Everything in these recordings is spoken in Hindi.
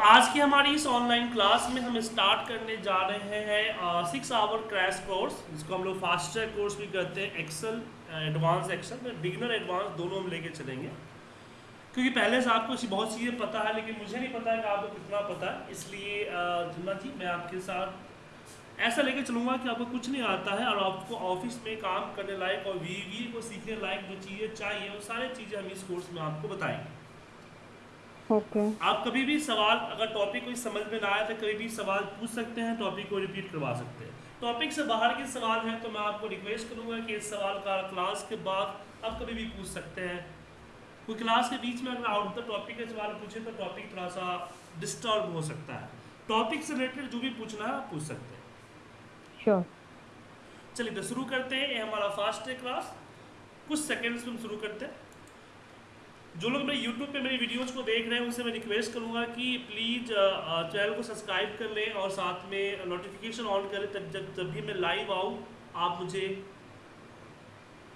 आज की हमारी इस ऑनलाइन क्लास में हम स्टार्ट करने जा रहे हैं सिक्स आवर क्रैश कोर्स जिसको हम लोग फास्ट ट्रैक कोर्स भी कहते हैं एक्सेल एडवांस एक्सेल में बिगनर एडवांस दोनों हम लेके चलेंगे। क्योंकि पहले से आपको बहुत चीज़ें पता है, लेकिन मुझे नहीं पता है कि आपको कितना पता है, इसलिए जुम्मा जी मैं आपके साथ ऐसा लेके चलूँगा कि आपको कुछ नहीं आता है और आपको ऑफ़िस में काम करने लायक और वी को सीखने लायक जो चीज़ें चाहिए, वो सारी चीज़ें हम इस कोर्स में आपको बताएँगे। ओके आप कभी भी सवाल अगर टॉपिक कोई समझ में ना आए तो कभी भी सवाल पूछ सकते हैं टॉपिक को रिपीट करवा सकते हैं। टॉपिक से बाहर के सवाल हैं तो मैं आपको रिक्वेस्ट करूँगा कि इस सवाल का क्लास के बाद आप कभी भी पूछ सकते हैं। कोई क्लास के बीच में अगर आउट द टॉपिक के सवाल पूछे तो टॉपिक थोड़ा सा डिस्टर्ब हो सकता है। टॉपिक से रिलेटेड जो भी पूछना है आप पूछ सकते हैं। श्योर चलिए तो शुरू करते हैं ये हमारा फास्ट है क्लास कुछ सेकेंड्स में हम शुरू करते हैं। जो लोग मेरे यूट्यूब पे मेरी वीडियोज़ को देख रहे हैं, उनसे मैं रिक्वेस्ट करूँगा कि प्लीज़ चैनल को सब्सक्राइब कर लें और साथ में नोटिफिकेशन ऑन करें, तब जब जब भी मैं लाइव आऊँ, आप मुझे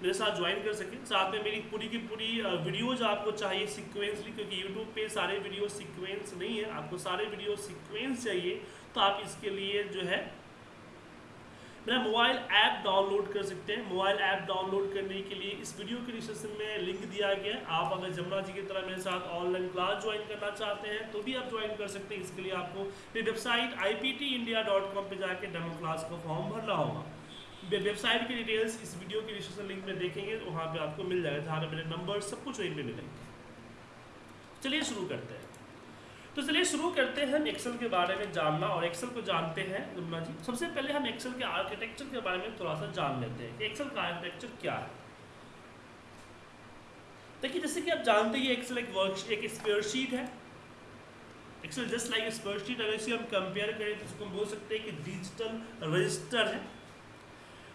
मेरे साथ ज्वाइन कर सकें। साथ में मेरी पूरी की पूरी वीडियोज़ आपको चाहिए सिक्वेंसली क्योंकि यूट्यूब पे सारे वीडियो सिक्वेंस नहीं है। आपको सारे वीडियो सिक्वेंस चाहिए तो आप इसके लिए जो है मेरा मोबाइल ऐप डाउनलोड कर सकते हैं। मोबाइल ऐप डाउनलोड करने के लिए इस वीडियो के डिस्क्रिप्शन में लिंक दिया गया है। आप अगर जमुना जी की तरह मेरे साथ ऑनलाइन क्लास ज्वाइन करना चाहते हैं तो भी आप ज्वाइन कर सकते हैं। इसके लिए आपको मेरी website I P T India dot com पर जाकर डेमो क्लास का फॉर्म भरना होगा। वेबसाइट की डिटेल्स इस वीडियो के डिस्क्रिप्शन लिंक में देखेंगे तो वहाँ पर आपको मिल जाएगा। जहाँ मेरे नंबर सब कुछ वहीं पर मिलेंगे। चलिए शुरू करते हैं। तो चलिए शुरू करते हैं हम एक्सेल के बारे में जानना और एक्सेल को जानते हैं रुमना जी। सबसे पहले हम एक्सेल के आर्किटेक्चर के बारे में थोड़ा सा जान लेते हैं कि एक्सेल का आर्किटेक्चर क्या है। देखिए, जैसे कि आप जानते हैं एक्सेल एक वर्क एक स्पेयरशीट है। एक्सेल जस्ट लाइक स्पेयरशीट अगर इसे हम कंपेयर करें तो इसको हम बोल सकते हैं कि डिजिटल रजिस्टर है।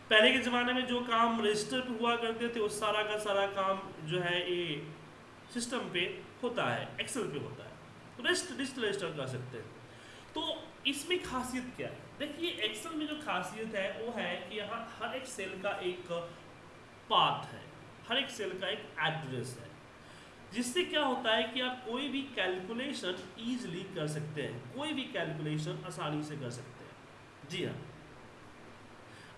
पहले के ज़माने में जो काम रजिस्टर पे हुआ करते थे उस सारा का सारा काम जो है ये सिस्टम पे होता है एक्सेल पे होता है। रेस्ट डिजिटल रजिस्टर कर सकते हैं। तो इसमें खासियत क्या है? देखिए एक्सेल में जो खासियत है, वो है कि यहाँ हर एक सेल का एक पाथ है। हर एक सेल का एक एड्रेस है। जिससे क्या होता है कि आप कोई भी कैलकुलेशन ईजिली कर सकते हैं। कोई भी कैलकुलेशन आसानी से कर सकते हैं। जी हाँ।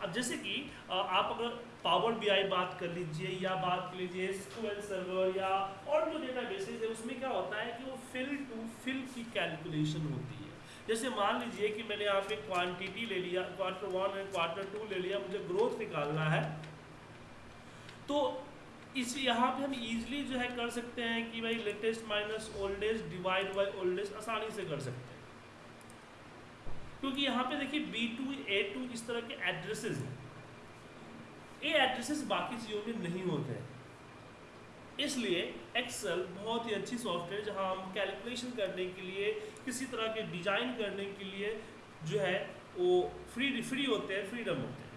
अब जैसे कि आप अगर पावर बीआई बात कर लीजिए या बात कर लीजिए एसक्यूएल सर्वर या और जो डेटा बेसिस है, उसमें क्या होता है कि वो फिल टू फिल की कैलकुलेशन होती है। जैसे मान लीजिए कि मैंने यहाँ पे क्वांटिटी ले लिया quarter one and quarter two ले लिया, मुझे ग्रोथ निकालना है। तो इस यहाँ पे हम इजीली जो है कर सकते हैं कि भाई latest minus oldest divide by oldest आसानी से कर सकते हैं। क्योंकि यहाँ पे देखिए बी टू ए टू इस तरह के एड्रेसेस हैं। ये एड्रेसेस बाकी चीज़ों में नहीं होते हैं। इसलिए एक्सेल बहुत ही अच्छी सॉफ्टवेयर जहाँ हम कैलकुलेशन करने के लिए, किसी तरह के डिज़ाइन करने के लिए जो है, वो फ्री फ्री होते हैं फ्रीडम होते हैं।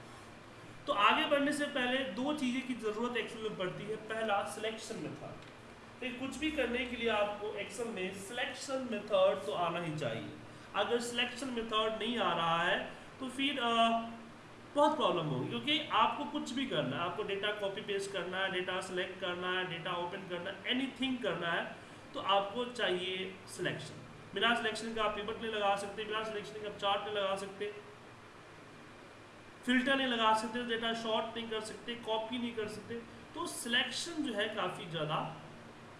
तो आगे बढ़ने से पहले दो चीज़ें की ज़रूरत एक्सेल में पड़ती है। पहला सिलेक्शन मेथड तो कुछ भी करने के लिए आपको एक्सेल में सिलेक्शन मेथड तो आना ही चाहिए। अगर सिलेक्शन मेथड नहीं आ रहा है तो फिर बहुत प्रॉब्लम होगी, क्योंकि आपको कुछ भी करना है, आपको डेटा कॉपी पेस्ट करना है डेटा सेलेक्ट करना है डेटा ओपन करना है एनीथिंग करना है तो आपको चाहिए सिलेक्शन बिना सिलेक्शन का आप पिवट नहीं लगा सकते, बिना सिलेक्शन का आप चार्ट नहीं लगा सकते फ़िल्टर नहीं लगा सकते डेटा शॉर्ट नहीं कर सकते कॉपी नहीं कर सकते. तो सिलेक्शन जो है काफ़ी ज़्यादा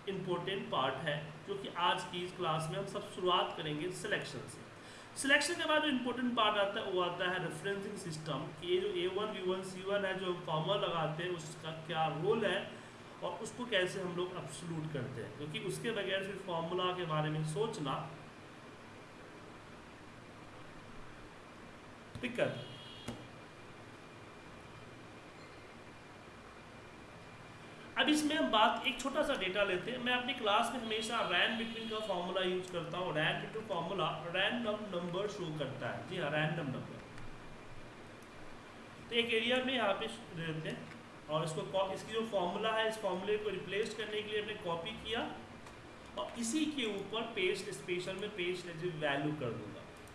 इम्पोर्टेंट पार्ट है जो कि आज की इस क्लास में हम सब शुरुआत करेंगे सिलेक्शन से. सिलेक्शन के बाद जो इंपॉर्टेंट पार्ट आता है, वो आता है रेफरेंसिंग सिस्टम ये जो A one V one C one है, जो हम फॉर्मूला लगाते हैं, उसका क्या रोल है और उसको कैसे हम लोग अपसलूट करते हैं? क्योंकि उसके बगैर फिर फॉर्मूला के बारे में सोचना, दिक्कत है। अब इसमें हम बात, एक छोटा सा डेटा लेते हैं। मैं अपनी क्लास में हमेशा रैन बिटवीन का फॉर्मूला यूज़ करता हूँ। Rand between formula random number show करता है। जी हाँ रैंडम नंबर तो एक एरिया में यहाँ पे लेते हैं और इसको इसकी जो फॉर्मूला है, इस फॉर्मूले को रिप्लेस करने के लिए हमने कॉपी किया और इसी के ऊपर पेस्ट स्पेशल में पेस्ट वैल्यू कर दूँगा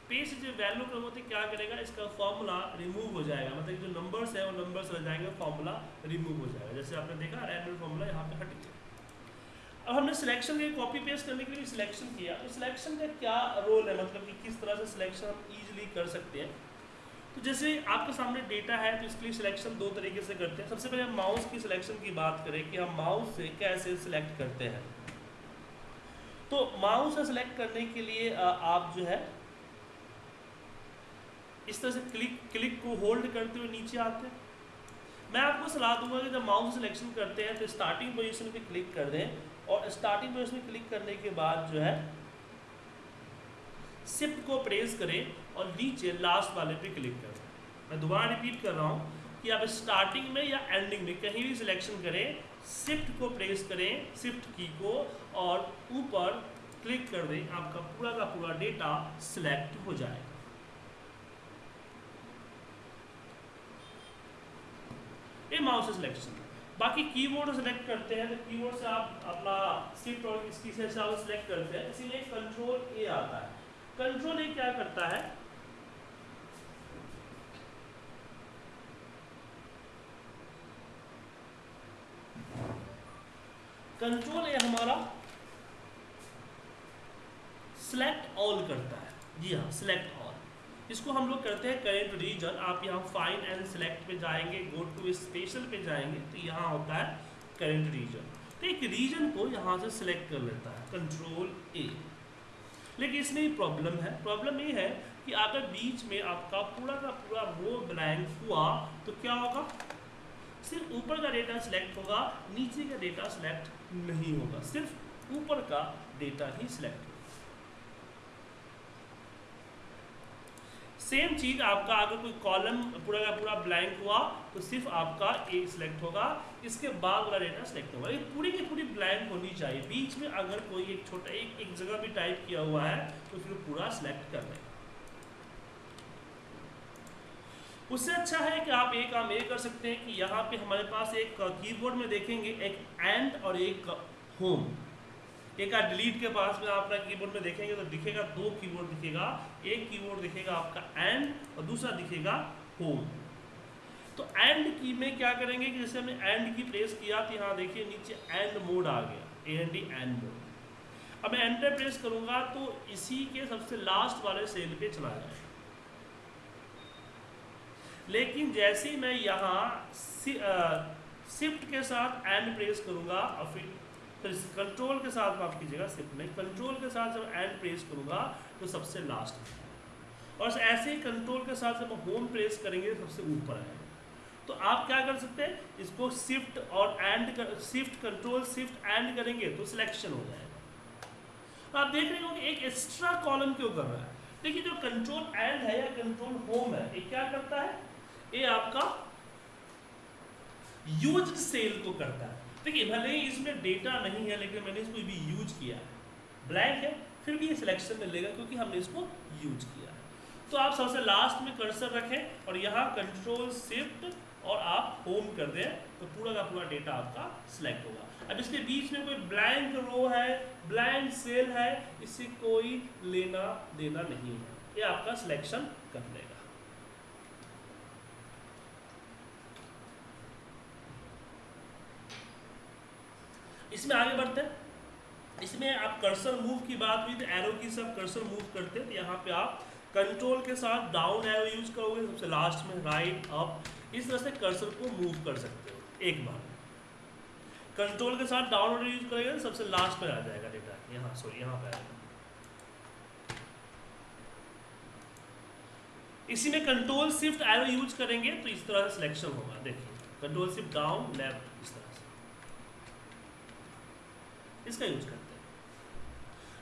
पेज जो वैल्यू का होते क्या करेगा? इसका फॉर्मूला रिमूव हो जाएगा। मतलब जो नंबर्स है, वो नंबर्स रह जाएँगे फॉर्मूला रिमूव हो जाएगा। जैसे आपने देखा रैंडम फॉर्मूला यहाँ पे हट गया। अब हमने सिलेक्शन के कॉपी पेस्ट करने के लिए सिलेक्शन किया। तो सिलेक्शन का क्या रोल है? मतलब कि किस तरह से सिलेक्शन हम ईजिली कर सकते हैं? तो जैसे आपके सामने डेटा है तो इसके लिए सिलेक्शन दो तरीके से करते हैं। सबसे पहले हम माउस की सिलेक्शन की बात करें कि हम माउस से कैसे सिलेक्ट करते हैं। तो माउस से सिलेक्ट करने के लिए आप जो है इस तरह से क्लिक क्लिक को होल्ड करते हुए नीचे आते हैं। मैं आपको सलाह दूँगा कि जब माउस सिलेक्शन करते हैं तो स्टार्टिंग पोजीशन पे क्लिक कर दें और स्टार्टिंग पोजीशन में क्लिक करने के बाद जो है शिफ्ट को प्रेस करें और नीचे लास्ट वाले पे क्लिक करें। मैं दोबारा रिपीट कर रहा हूँ कि आप स्टार्टिंग में या एंडिंग में कहीं भी सिलेक्शन करें शिफ्ट को प्रेस करें शिफ्ट की को और ऊपर क्लिक कर दें, आपका पूरा का पूरा डेटा सिलेक्ट हो जाएगा। ये माउस सिलेक्शन बाकी कीबोर्ड सेलेक्ट करते हैं तो कीबोर्ड से आप अपना शिफ्ट और इसकी से आप सेलेक्ट करते हैं। इसीलिए कंट्रोल ए आता है। कंट्रोल ए क्या करता है? कंट्रोल ए हमारा सिलेक्ट ऑल करता है। जी हाँ सिलेक्ट इसको हम लोग करते हैं करेंट रीजन आप यहाँ फाइन एंड सेलेक्ट पे जाएँगे गो टू स्पेशल पे जाएँगे तो यहाँ होता है करेंट रीजन तो एक रीजन को यहाँ से सिलेक्ट कर लेता है कंट्रोल ए लेकिन इसमें प्रॉब्लम है। प्रॉब्लम ये है कि अगर बीच में आपका पूरा का पूरा रो ब्लैंक हुआ तो क्या होगा? सिर्फ़ ऊपर का डेटा सिलेक्ट होगा, नीचे का डेटा सिलेक्ट नहीं होगा। सिर्फ़ ऊपर का डेटा ही सिलेक्ट सेम चीज़ आपका, अगर कोई कॉलम पूरा का पूरा ब्लैंक हुआ तो सिर्फ़ आपका ए सिलेक्ट होगा। इसके बाद वाला डेटा सिलेक्ट होगा। ये पूरी की पूरी ब्लैंक होनी चाहिए। बीच में अगर कोई एक छोटा, एक एक जगह भी टाइप किया हुआ है तो फिर पूरा सिलेक्ट कर लेगा उससे अच्छा है कि आप एक काम ये कर सकते हैं कि यहाँ पे हमारे पास एक कीबोर्ड में देखेंगे, एक एंड और एक होम एक डिलीट के पास में आप अपना कीबोर्ड में देखेंगे तो दिखेगा, दो कीबोर्ड दिखेगा, एक कीबोर्ड दिखेगा आपका एंड और दूसरा दिखेगा होम तो एंड की में क्या करेंगे कि जैसे हमने एंड की प्रेस किया तो यहाँ देखिए नीचे एंड मोड आ गया A N D end mode अब मैं एंटर प्रेस करूँगा तो इसी के सबसे लास्ट वाले सेल पे चला जाएगा। लेकिन जैसे ही मैं यहाँ शिफ्ट के साथ एंड प्रेस करूँगा और फिर तो इस कंट्रोल के साथ माफ़ कीजिएगा, सिर्फ़ नहीं कंट्रोल के साथ जब एंड प्रेस करूँगा तो सबसे लास्ट और ऐसे ही कंट्रोल के साथ जब होम प्रेस करेंगे सबसे ऊपर आएगा। तो आप क्या कर सकते हैं, इसको शिफ्ट और end shift control shift end करेंगे तो सिलेक्शन हो जाएगा। तो आप देख रहे हो कि एक एक्स्ट्रा कॉलम क्यों कर रहा है? देखिए, जो कंट्रोल एंड है या कंट्रोल होम है, ये क्या करता है? ये आपका यूज़ सेल को करता है। देखिए, भले ही इसमें डेटा नहीं है, लेकिन मैंने इसको भी यूज़ किया है। ब्लैंक है, फिर भी ये सिलेक्शन में लेगा क्योंकि हमने इसको यूज़ किया है। तो आप सबसे लास्ट में कर्सर रखें और यहाँ कंट्रोल शिफ्ट और आप होम कर दें तो पूरा का पूरा डेटा आपका सिलेक्ट होगा। अब इसके बीच में कोई ब्लैंक रो है ब्लैंक सेल है इससे कोई लेना देना नहीं है। ये आपका सिलेक्शन कर लेगा इसमें आगे बढ़ते हैं। इसमें आप कर्सर मूव की बात हुई तो एरो की सब कर्सर मूव करते हैं तो यहाँ पे आप कंट्रोल के साथ डाउन एरो यूज़ करोगे, सबसे लास्ट में राइट अप इस तरह से कर्सर को मूव कर सकते हो, एक बार। कंट्रोल के साथ डाउन एरो यूज़ करेंगे तो सबसे लास्ट में आ जाएगा डेटा यहाँ सॉरी यहाँ पे आएगा इसी में कंट्रोल शिफ्ट एरो यूज़ करेंगे तो इस तरह से सिलेक्शन होगा, देखिए कंट्रोल शिफ्ट डाउन लेफ़्ट इस तरह इसका यूज़ करते हैं।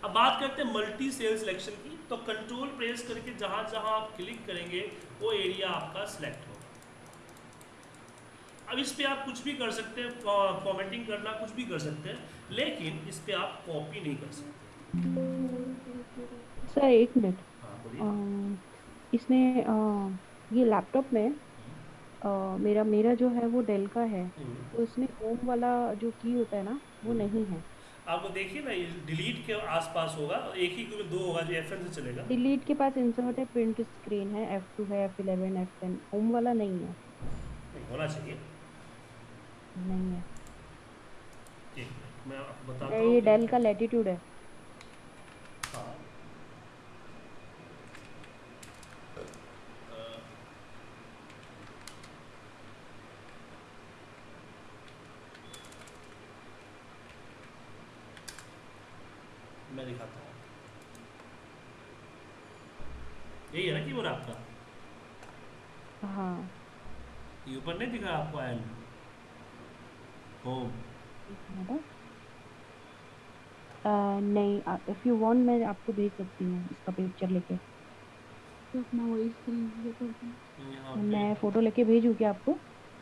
अब बात करते हैं मल्टी सेल सिलेक्शन की तो कंट्रोल प्रेस करके जहाँ जहाँ आप क्लिक करेंगे वो एरिया आपका सिलेक्ट होगा। अब इस पे आप कुछ भी कर सकते हैं फॉर्मेटिंग करना कुछ भी कर सकते हैं लेकिन इस पे आप कॉपी नहीं कर सकते। सर एक मिनट हाँ, इसमें आ, ये लैपटॉप में आ, मेरा मेरा जो है वो डेल का है हम्म। तो इसमें होम वाला जो की होता है ना वो हम्म। नहीं है। आपको देखिए ना डिलीट के आसपास होगा एक ही क्योंकि दो होगा जो एफ़ से चलेगा। डिलीट के पास इंसर्ट है प्रिंट स्क्रीन है एफ़ टू है F eleven F ten home वाला नहीं है। नहीं होना चाहिए। नहीं है। मैं बताता हूँ ये डेल का लैटिट्यूड हाँ मैं दिखाता हूँ यही है ना की बोला आपका? हाँ। ये ऊपर नहीं दिखा आपको एंड होम नहीं इफ़ यू वांट मैं आपको भेज सकती हूँ इसका पिक्चर लेके। तो अपना वही स्क्रीन मैं फ़ोटो लेके भेजूँ क्या आपको?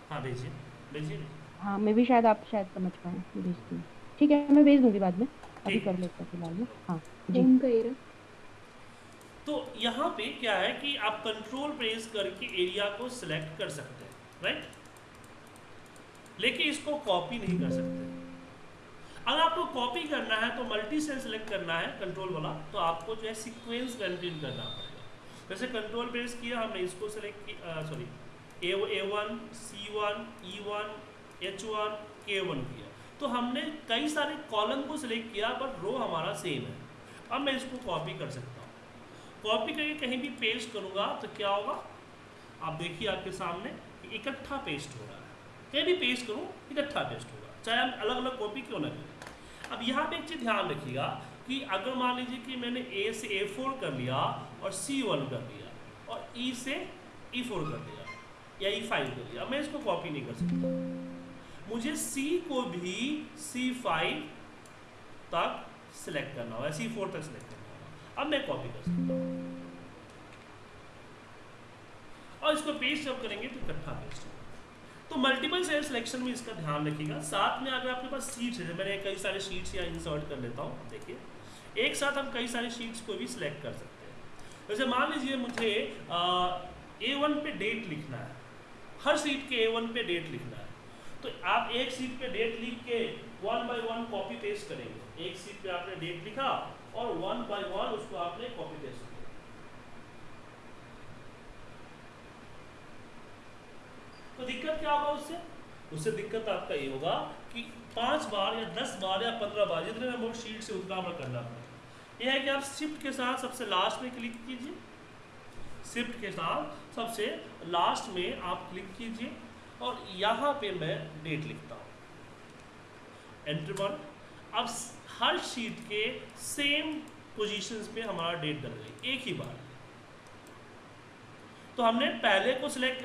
हाँ भेजिए। भेजिए। हाँ मैं भी शायद आप शायद समझ पाए भेजती हूँ। ठीक है मैं भेज दूँगी बाद में। अभी कर लेते हैं फ़िलहाल में हाँ जी तो यहाँ पे क्या है कि आप कंट्रोल प्रेस करके एरिया को सिलेक्ट कर सकते हैं राइट लेकिन इसको कॉपी नहीं कर सकते। अगर आपको कॉपी करना है तो मल्टी सेल सेलेक्ट करना है कंट्रोल वाला तो आपको जो है सीक्वेंस कंटिन्यू करना पड़ेगा। जैसे कंट्रोल प्रेस किया हमने, इसको सेलेक्ट किया sorry A A one C one E one H one K one किया। तो हमने कई सारे कॉलम को सिलेक्ट किया पर रो हमारा सेम है। अब मैं इसको कॉपी कर सकता कॉपी करके कहीं भी पेस्ट करूँगा तो क्या होगा? आप देखिए आपके सामने, इकट्ठा पेस्ट हो रहा है। कहीं भी पेस्ट करूँ, इकट्ठा पेस्ट होगा। चाहे हम अलग अलग कॉपी क्यों ना करें। अब यहाँ पे एक चीज़ ध्यान रखिएगा कि अगर मान लीजिए कि मैंने ए से ए फोर कर लिया और सी वन कर लिया और ई e से ई e फोर कर लिया या ई e फाइव कर लिया, मैं इसको कॉपी नहीं कर सकता। मुझे सी को भी सी फाइव तक सिलेक्ट करना होगा सी फोर तक सिलेक्ट अब मैं कॉपी कर सकता हूँ। और इसको पेस्ट जब करेंगे तो इकट्ठा पेस्ट होगा। तो मल्टीपल सेल सिलेक्शन में इसका ध्यान रखिएगा। साथ में अगर आपके पास सीट्स है मैंने कई सारे शीट्स यहाँ इंसर्ट कर लेता हूँ, देखिए। एक साथ हम कई सारे शीट्स को भी सिलेक्ट कर सकते हैं। जैसे मान लीजिए मुझे ए वन पे डेट लिखना है। हर सीट के ए वन पे डेट लिखना है। तो आप एक सीट पे डेट लिख के one by one copy paste करेंगे। एक सीट पे आपने डेट लिखा और वन बाय वन उसको आपने कॉपी पेस्ट किया तो दिक्कत क्या होगा उससे? उससे दिक्कत आपका ये होगा कि पाँच बार या दस बार या पंद्रह बार, जितने नंबर शीट से उतना हमें करना पड़ेगा यह है कि आप शिफ्ट के साथ सबसे लास्ट में क्लिक कीजिए। शिफ्ट के साथ सबसे लास्ट में आप क्लिक कीजिए और यहाँ पे मैं डेट लिखता हूँ। एंटर वन अब हर शीट के सेम पोजीशंस पे हमारा डेट डल गई। एक ही बार। तो हमने पहले को सिलेक्ट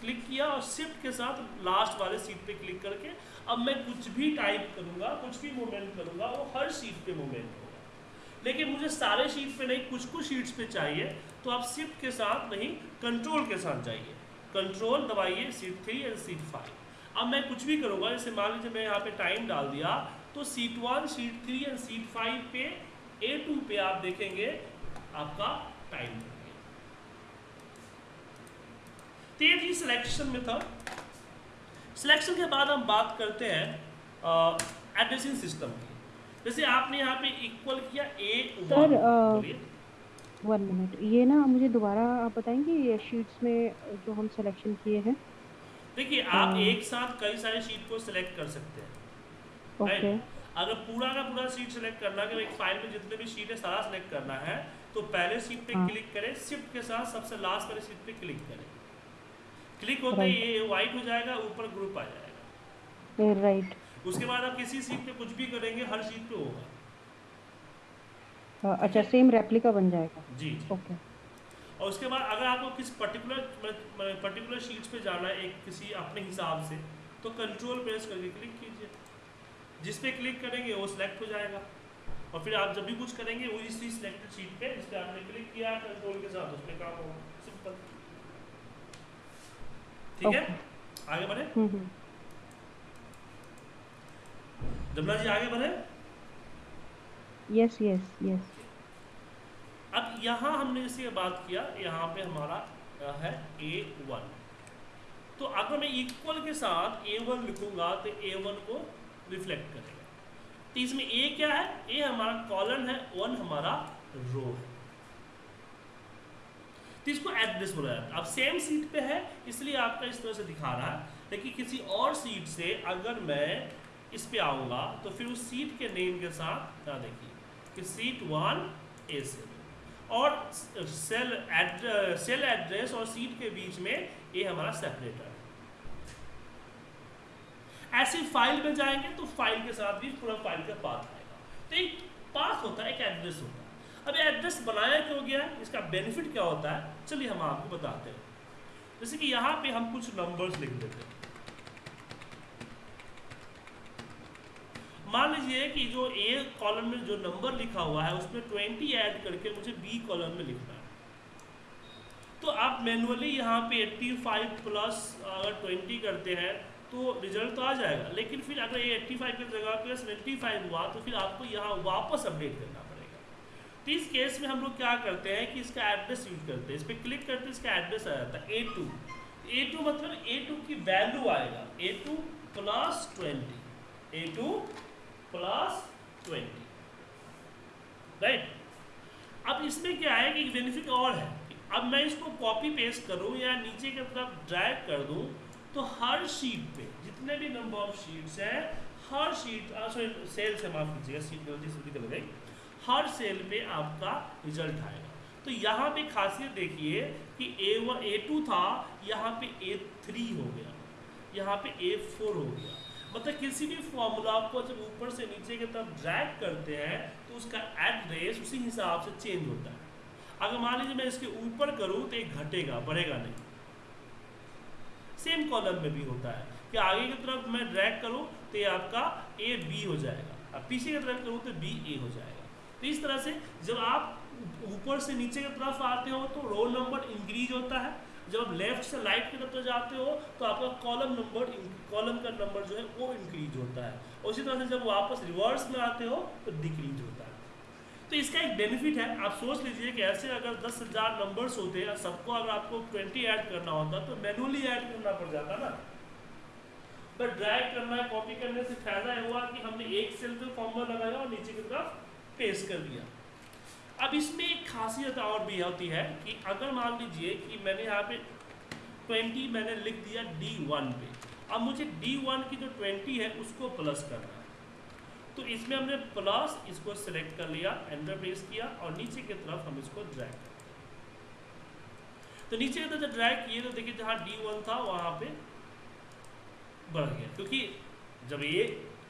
क्लिक किया और शिफ्ट के साथ लास्ट वाले सीट पे क्लिक करके अब मैं कुछ भी टाइप करूँगा, कुछ भी मूवमेंट करूँगा, वो हर सीट पे मूवमेंट होगा। लेकिन मुझे सारे शीट पे नहीं, कुछ कुछ शीट्स पे चाहिए तो आप शिफ्ट के साथ नहीं कंट्रोल के साथ जाइए। कंट्रोल दबाइए sheet three and sheet five अब मैं कुछ भी करूँगा, जैसे मान लीजिए मैं यहाँ पे टाइम डाल दिया तो sheet one sheet three and sheet five पे ए टू पे आप देखेंगे आपका टाइम तो ये थी सिलेक्शन मेथड सिलेक्शन के बाद हम बात करते हैं एड्रेसिंग सिस्टम की. जैसे आपने यहाँ पे इक्वल किया ए सर वन मिनट ये ना मुझे दोबारा आप बताएँगे ये शीट्स में जो हम सिलेक्शन किए हैं? देखिए आप एक साथ कई सारे शीट को सिलेक्ट कर सकते हैं. अगर पूरा का पूरा शीट सिलेक्ट करना है एक फ़ाइल में जितने भी शीट है सारा सिलेक्ट करना है तो पहले शीट पे क्लिक हाँ। करें शिफ्ट के साथ सबसे लास्ट वाले शीट पे क्लिक करें। क्लिक होते ही ये वाइट हो जाएगा ऊपर ग्रुप आ जाएगा। राइट उसके बाद आप किसी सीट पे कुछ भी करेंगे हर सीट पे होगा। हाँ, अच्छा सेम रेप्लिका बन जाएगा। जी जी। ओके और उसके बाद अगर आपको किस पर्टिकुलर पर्टिकुलर शीट्स पे जाना है एक किसी अपने हिसाब से तो कंट्रोल प्रेस करके क्लिक कीजिए। जिस पे क्लिक करेंगे वो सिलेक्ट हो जाएगा। और फिर आप जब भी कुछ करेंगे वो इसी सिलेक्टेड शीट पे जिस पे आपने क्लिक किया कंट्रोल के साथ उस पर काम होगा। सिंपल ठीक है? आगे बढ़े। हम्म, हम्म। जमुना जी आगे बढ़े। यस यस यस अब यहाँ हमने जैसे बात किया यहाँ पे हमारा है ए वन तो अगर मैं इक्वल के साथ ए वन लिखूँगा तो ए वन को रिफ्लेक्ट करेगा तो इसमें ए क्या है? ए हमारा कॉलन है वन हमारा रो है। तो इसको एड्रेस बोला जाता है। अब सेम सीट पे है, इसलिए आपका इस तरह से दिखा रहा है। लेकिन किसी और सीट से अगर मैं इस पे आऊँगा तो फिर उस सीट के नेम के साथ, क्या देखिए, कि सीट वन ए सेल और सेल एड्रेस सेल एड्रेस और सीट के बीच में ये हमारा सेपरेटर ऐसे फ़ाइल में जाएँगे तो फ़ाइल के साथ भी पूरा फ़ाइल का पाथ आएगा। तो एक पाथ होता है, एक एड्रेस होता है। अब एड्रेस बनाया क्यों गया? है इसका बेनिफिट क्या होता है? चलिए हम आपको बताते हैं। जैसे कि यहाँ पे हम कुछ नंबर्स लिख देते हैं। मान लीजिए कि जो ए कॉलम में जो नंबर लिखा हुआ है, उसमें ट्वेंटी ऐड करके मुझे बी कॉलम में लिखना है। तो आप मैनुअली यहाँ पे 85 प्लस अगर 20 करते हैं तो रिज़ल्ट तो आ जाएगा। लेकिन फिर अगर ये 85 की जगह पे 75 हुआ तो फिर आपको यहाँ वापस अपडेट करना पड़ेगा। तो इस केस में हम लोग क्या करते हैं कि इसका एड्रेस यूज़ करते हैं। इस पर क्लिक करते हैं, इसका एड्रेस आ जाता है ए टू ए टू मतलब ए टू की वैल्यू आएगा। A two plus twenty A two plus twenty right अब इसमें क्या है कि बेनिफिट और है। अब मैं इसको कॉपी पेस्ट करूँ या नीचे की तरफ़ ड्रैग कर दूँ तो हर शीट पे, जितने भी नंबर ऑफ़ शीट्स हैं, हर शीट सॉरी सेल से माफ़ कीजिएगा निकल गई हर सेल पे आपका रिज़ल्ट आएगा। तो यहाँ पे खासियत देखिए कि ए वन ए टू था, यहाँ पे ए थ्री हो गया। यहाँ पे ए फोर हो गया। मतलब किसी भी फॉर्मूला को जब ऊपर से नीचे की तरफ़ ड्रैग करते हैं तो उसका एड्रेस उसी हिसाब से चेंज होता है। अगर मान लीजिए मैं इसके ऊपर करूँ तो ये घटेगा, बढ़ेगा नहीं। सेम कॉलम में भी होता है कि आगे की तरफ़ मैं ड्रैग करूँ तो ये आपका ए बी हो जाएगा। अब पीछे की तरफ़ करूँ तो बी ए हो जाएगा। तो इस तरह से जब आप ऊपर से नीचे की तरफ़ आते हो तो रोल नंबर इंक्रीज होता है। जब आप लेफ़्ट से राइट की तरफ़ जाते हो तो आपका कॉलम नंबर कॉलम का नंबर जो है वो इंक्रीज होता है। उसी तरह से जब वापस रिवर्स में आते हो तो डिक्रीज होता है। तो इसका एक बेनिफिट है। आप सोच लीजिए कि ऐसे अगर दस हज़ार नंबर्स होते हैं सबको अगर आपको ट्वेंटी ऐड करना होता तो मैनुअली ऐड करना पड़ जाता ना? पर ड्रैग करना है कॉपी करने से फ़ायदा हुआ कि हमने एक सेल पे फॉर्मूला लगाया और नीचे की तरफ़ पेस्ट कर दिया। अब इसमें एक खासियत और भी होती है कि अगर मान लीजिए कि मैंने यहाँ पे 20 मैंने लिख दिया D1 पे। अब मुझे D1 की जो 20 है, उसको प्लस करना है। तो इसमें हमने प्लस इसको सिलेक्ट कर लिया एंटर प्रेस किया और नीचे की तरफ़ हम इसको ड्रैग कर तो नीचे की तरफ़ ड्रैग किए तो देखिए जहाँ D1 था, वहाँ पे बढ़ गया। क्योंकि जब ये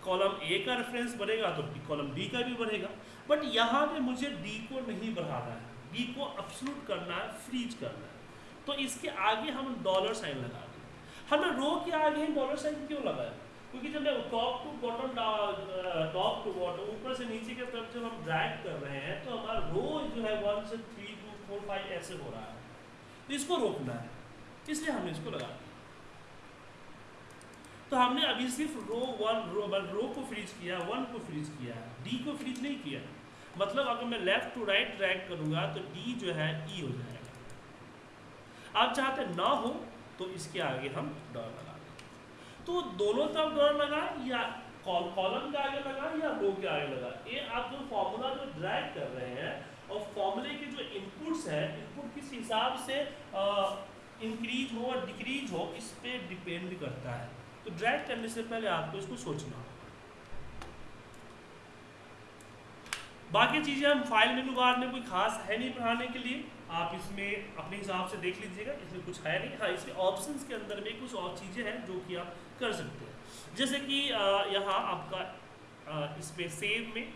कॉलम ए का रेफरेंस बढ़ेगा तो कॉलम बी का भी बढ़ेगा बट यहाँ पे मुझे डी को नहीं बढ़ाना है। डी को अपसलूट करना है फ्रीज करना है। तो इसके आगे हम डॉलर साइन लगा दें हमने रो के आगे डॉलर साइन क्यों लगाया क्योंकि जब मैं top to bottom top to bottom ऊपर से नीचे की तरफ़ जब हम ड्रैग कर रहे हैं तो हमारा रो जो है वन से थ्री टू फोर फाइव ऐसे हो रहा है। तो इसको रोकना है। इसलिए हमने इसको लगा तो हमने अभी सिर्फ़ रो वन रो वन रो को फ्रीज किया वन को फ्रीज किया डी को फ्रीज नहीं किया। मतलब अगर मैं लेफ़्ट टू राइट ट्रैक करूँगा तो डी जो है ई e हो जाएगा। आप चाहते ना हो तो इसके आगे हम डॉलर लगा तो दोनों तरफ़ डॉलर लगा या कॉलम के आगे लगा या रो के आगे लगा? ये आप जो फॉर्मूला जो ड्रैग कर रहे हैं और फॉर्मूले के जो इनपुट्स हैं इनपुट किस हिसाब से इंक्रीज हो और डिक्रीज हो, इस पर डिपेंड करता है। तो ड्रैग करने से पहले आपको इसको सोचना। बाकी चीज़ें हम फ़ाइल मेनू बार में कोई खास है नहीं पढ़ाने के लिए, आप इसमें अपने हिसाब से देख लीजिएगा। इसमें कुछ है नहीं। हाँ इसके ऑप्शंस के अंदर में कुछ और चीज़ें हैं जो कि आप कर सकते हैं। जैसे कि यहाँ आपका इस पर सेव में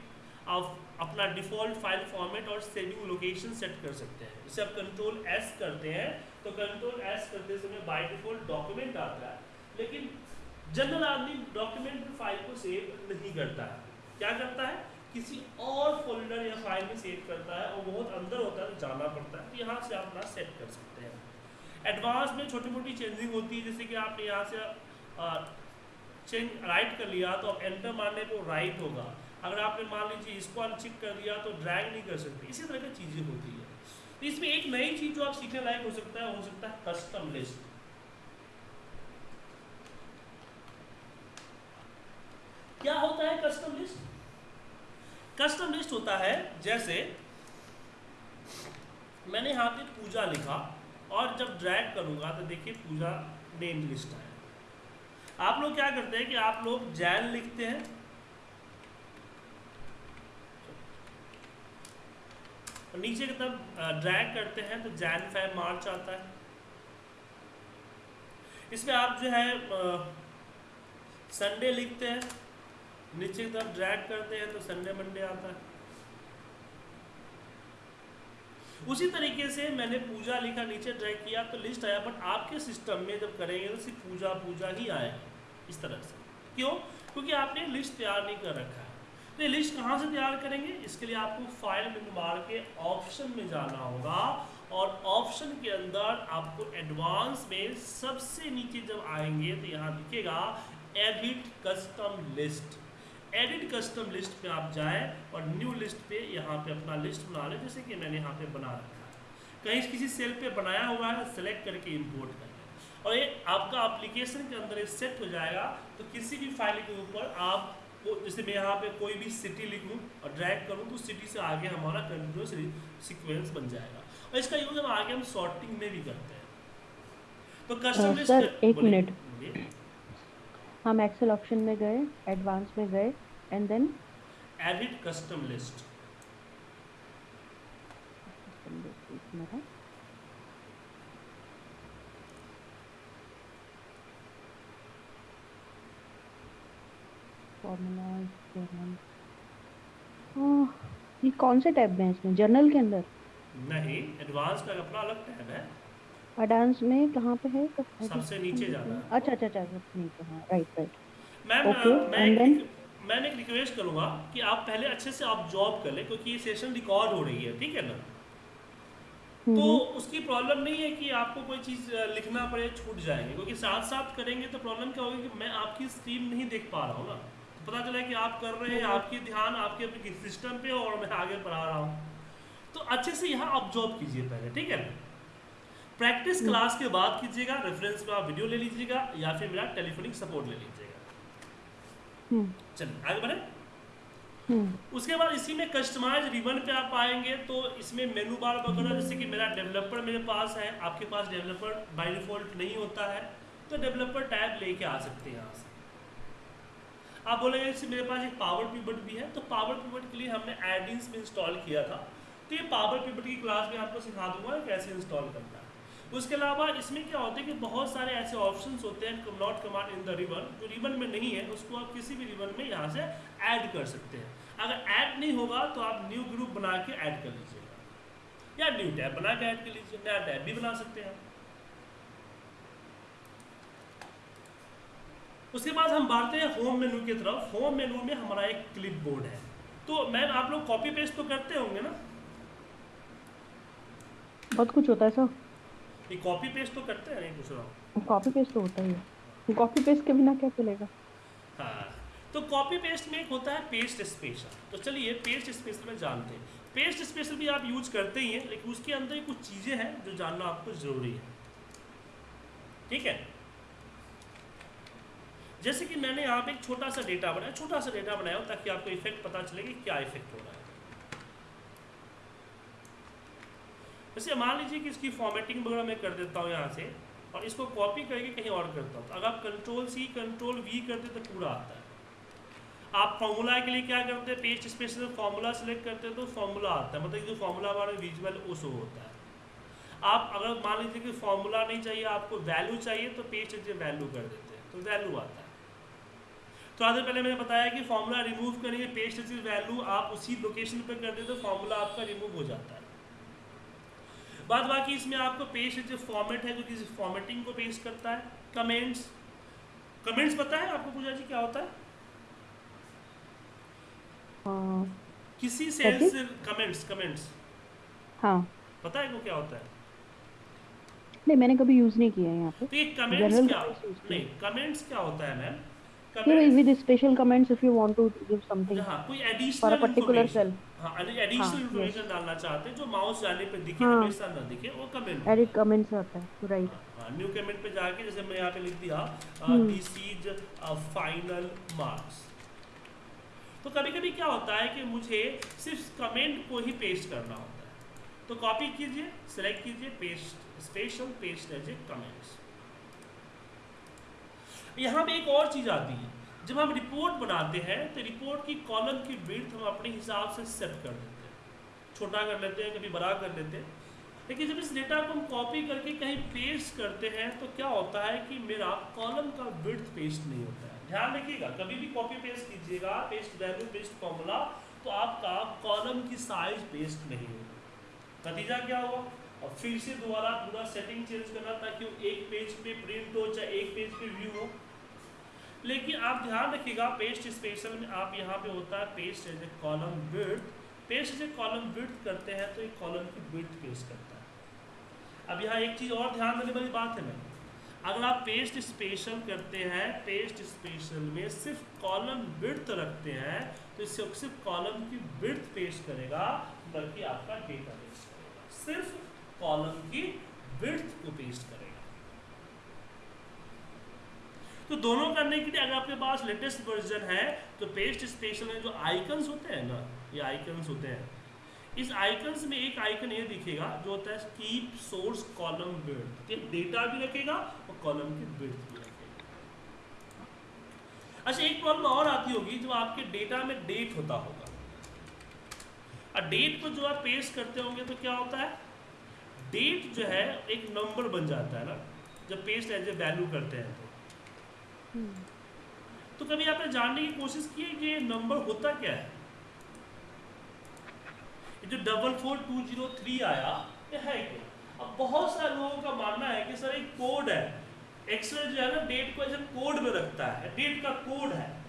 आप अपना डिफ़ॉल्ट फ़ाइल फॉर्मेट और सेविंग लोकेशन सेट कर सकते हैं। जैसे आप कंट्रोल एस करते हैं तो कंट्रोल एस करते समय बाय डिफ़ॉल्ट डॉक्यूमेंट आता है। लेकिन जनरल आदमी डॉक्यूमेंट फ़ाइल को सेव नहीं करता है। क्या करता है? किसी और फोल्डर या फ़ाइल में सेव करता है और बहुत अंदर होता है तो जाना पड़ता है। तो यहाँ से आप अपना सेट कर सकते हैं। एडवांस में छोटी मोटी चेंजिंग होती है, जैसे कि आपने यहाँ से चेंज राइट कर लिया तो आप एंटर मारने पर राइट होगा। अगर आपने मान लीजिए इसको अनचिक कर दिया तो ड्रैग नहीं कर सकते। इसी तरह की चीज़ें होती है। तो इसमें एक नई चीज़ जो आप सीखने लायक हो सकता है, हो सकता है कस्टम लिस्ट क्या होता है कस्टम लिस्ट कस्टम लिस्ट होता है, जैसे मैंने यहाँ पे पूजा लिखा और जब ड्रैग करूँगा तो देखिए पूजा नेम लिस्ट है आप लोग क्या करते हैं कि आप लोग जैन लिखते हैं। नीचे की तरफ़ ड्रैग करते हैं तो जैन फेब मार्च आता है। इसमें आप जो है संडे लिखते हैं। नीचे की तरफ़ ड्रैग करते हैं तो संडे मंडे आता है। उसी तरीके से मैंने पूजा लिखा, नीचे ड्रैग किया तो लिस्ट आया बट आपके सिस्टम में जब करेंगे तो सिर्फ़ पूजा पूजा ही आएगा इस तरह से। क्यों? क्योंकि आपने लिस्ट तैयार नहीं कर रखा है। तो ये लिस्ट कहाँ से तैयार करेंगे? इसके लिए आपको फ़ाइल में मार के ऑप्शन में जाना होगा और ऑप्शन के अंदर आपको एडवांस में सबसे नीचे जब आएँगे तो यहाँ दिखेगा edit custom list edit custom list पे आप जाएँ और न्यू लिस्ट पे यहाँ पे अपना लिस्ट बना लें, जैसे कि मैंने यहाँ पे बना रखा है। कहीं किसी सेल पे बनाया हुआ है सेलेक्ट करके इंपोर्ट कर। और ये आपका एप्लीकेशन के अंदर सेट हो जाएगा। तो किसी भी फ़ाइल के ऊपर आप जैसे मैं यहाँ पे कोई भी सिटी लिख और ड्रैग करूँ तो सिटी से आगे हमारा कंटिन्यूस सीक्वेंस बन जाएगा। और इसका यूज़ हम आगे हम सॉर्टिंग में भी करते हैं। तो कस्टम सर एक मिनट हम एक्सेल ऑप्शन में गए एडवांस में गए and then edit custom list formula ये कौन से टैब में इसमें? जर्नल के अंदर? नहीं एडवांस का अपना अलग टैब है। एडवांस में कहाँ पे है? सबसे नीचे जाना अच्छा अच्छा अच्छा नीचे हाँ राइट राइट मैम मैं एक, मैंने एक रिक्वेस्ट करूँगा कि आप पहले अच्छे से आप जॉब कर लें क्योंकि ये सेशन रिकॉर्ड हो रही है ठीक है ना? तो हम्म। उसकी प्रॉब्लम नहीं है कि आपको कोई चीज़ लिखना पड़े छूट जाएँगे क्योंकि साथ साथ करेंगे तो प्रॉब्लम क्या होगी कि मैं आपकी स्क्रीन नहीं देख पा रहा हूँ ना। पता चला कि आप कर रहे हैं आपकी ध्यान आपके अपने सिस्टम पे और मैं आगे पढ़ा रहा हूँ तो अच्छे से यहाँ जॉब कीजिए पहले ठीक है प्रैक्टिस क्लास हम्म। के बाद कीजिएगा रेफरेंस में आप वीडियो ले लीजिएगा या फिर मेरा टेलीफोनिक सपोर्ट ले लीजिएगा हम्म। चलिए आगे बढ़े हम्म। उसके बाद इसी में कस्टमाइज रिबन पे आप आएँगे तो इसमें मेनू बार वगैरह जैसे कि मेरा डेवलपर मेरे पास है आपके पास डेवलपर बाई डिफ़ॉल्ट नहीं होता है तो डेवलपर टैब लेके आ सकते हैं यहाँ से आप बोलेंगे इससे मेरे पास एक पावर पिवट भी है। तो पावर पिवट के लिए हमने एडिंस में इंस्टॉल किया था। तो ये पावर पिवट की क्लास में आपको सिखा दूँगा कैसे इंस्टॉल करना है। उसके अलावा इसमें क्या होता है कि बहुत सारे ऐसे ऑप्शंस होते हैं not command in the ribbon जो रिबन में नहीं है, उसको आप किसी भी रिबन में यहाँ से ऐड कर सकते हैं। अगर ऐड नहीं होगा तो आप न्यू ग्रुप बना के ऐड कर लीजिएगा। या न्यू टैब बना के ऐड कर लीजिए, नया टैब भी बना सकते हैं। उसके बाद हम बढ़ते हैं होम मेनू की तरफ़। होम मेनू में हमारा एक क्लिप बोर्ड है। तो मैम आप लोग कॉपी पेस्ट तो करते होंगे ना? बहुत कुछ होता है सर। ये कॉपी पेस्ट तो करते हैं नहीं पूछ रहा कॉपी पेस्ट तो होता ही है। कॉपी पेस्ट के बिना क्या चलेगा? हाँ। तो कॉपी पेस्ट में एक होता है पेस्ट स्पेशल तो चलिए पेस्ट स्पेशल में जानते हैं। पेस्ट स्पेशल भी आप यूज़ करते ही हैं लेकिन उसके अंदर कुछ चीज़ें हैं जो जानना आपको ज़रूरी है। ठीक है? जैसे कि मैंने यहाँ पे एक छोटा सा डेटा बनाया, छोटा सा डेटा बनाया ताकि आपको इफ़ेक्ट पता चले कि क्या इफ़ेक्ट हो रहा है। वैसे मान लीजिए कि इसकी फॉर्मेटिंग वगैरह मैं कर देता हूँ यहाँ से और इसको कॉपी करके कहीं और करता हूँ। तो अगर आप कंट्रोल सी कंट्रोल वी करते तो पूरा आता है। आप फॉर्मूला के लिए क्या करते हैं? पेस्ट स्पेशल फॉर्मूला सेलेक्ट करते हैं तो फॉर्मूला आता है। मतलब जो फॉर्मूला हमारा विजुअल वो शो होता है। आप अगर मान लीजिए कि फॉर्मूला नहीं चाहिए, आपको वैल्यू चाहिए तो पेस्ट वैल्यू कर देते हैं। तो वैल्यू आता है। तो आज पहले मैंने बताया कि फॉर्मूला रिमूव करिए पेस्ट चीज़ वैल्यू आप उसी लोकेशन पर कर दे तो फॉर्मूला आपका रिमूव हो जाता है। बाद बाकी इसमें आपको पेस्ट जो फॉर्मेट है जो किसी फॉर्मेटिंग को पेस्ट करता है कमेंट्स कमेंट्स पता है आपको पूजा जी क्या होता है? हाँ। किसी सेल से कमेंट्स कमेंट्स हाँ। पता है वो क्या होता है? नहीं मैंने कभी यूज़ नहीं किया है यहाँ पे। तो ये कमेंट्स क्या नहीं कमेंट्स क्या होता है ma'am Yeah, with special comments if you want to give something. हाँ, कोई for a particular cell. हाँ, additional हाँ, information yes. डालना चाहते हैं जो माउस जाने पे दिखे हाँ, हमेशा ना दिखे वो कमेंट edit comments आता है right. हाँ, न्यू कमेंट पे जाके जैसे मैं यहाँ पे लिख दिया दिस इज़ फाइनल मार्क्स तो कभी कभी क्या होता है कि मुझे सिर्फ़ कमेंट को ही पेस्ट करना होता है। तो कॉपी कीजिए सेलेक्ट कीजिए paste special paste as a comments यहाँ पे एक और चीज़ आती है। जब हम रिपोर्ट बनाते हैं तो रिपोर्ट की कॉलम की विड्थ हम अपने हिसाब से सेट कर देते हैं। छोटा कर लेते हैं, कभी बड़ा कर लेते हैं। लेकिन जब इस डेटा को हम कॉपी करके कहीं पेस्ट करते हैं तो क्या होता है कि मेरा कॉलम का विड्थ पेस्ट नहीं होता है। ध्यान रखिएगा, कभी भी कॉपी पेस्ट कीजिएगा पेस्ट वैल्यू पेस्ट फॉर्मूला तो आपका कॉलम की साइज़ पेस्ट नहीं होगा। नतीजा क्या होगा और फिर से दोबारा पूरा सेटिंग चेंज करना, ताकि वो एक पेज पे प्रिंट हो चाहे एक पेज पे व्यू हो। लेकिन आप ध्यान रखिएगा पेस्ट स्पेशल में आप यहाँ पे होता है paste as a column width paste as a column width करते हैं तो एक कॉलम की विड्थ पेस्ट करता है। अब यहाँ एक चीज़ और ध्यान देने वाली बात है मैं अगर आप पेस्ट स्पेशल करते हैं पेस्ट स्पेशल में सिर्फ़ कॉलम विड्थ रखते हैं तो इससे सिर्फ़ कॉलम की विड्थ पेश करेगा, बल्कि आपका डेटा पेस्ट करेगा। सिर्फ़ कॉलम की विड्थ को पेस्ट करेगा। तो दोनों करने के लिए अगर आपके पास लेटेस्ट वर्जन है तो पेस्ट स्पेशल में जो आइकन्स होते हैं ना, ये आइकन्स होते हैं। इस आइकन्स में एक आइकन ये दिखेगा, जो होता है keep source column width data भी रखेगा और कॉलम की विड्थ भी रखेगा। अच्छा एक प्रॉब्लम और आती होगी, जो आपके डेटा में डेट होता होगा। और डेट को जो आप पेस्ट करते होंगे तो क्या होता है? डेट जो है, एक नंबर बन जाता है ना, जब पेस्ट एज ए वैल्यू करते हैं तो। तो कभी आपने जानने की कोशिश की है कि ये नंबर होता क्या है? ये जो double four two zero three आया, ये है क्या? अब बहुत सारे लोगों का मानना है कि सर, एक कोड है। एक्सेल जो है ना डेट को ऐसे कोड में रखता है। डेट का कोड है।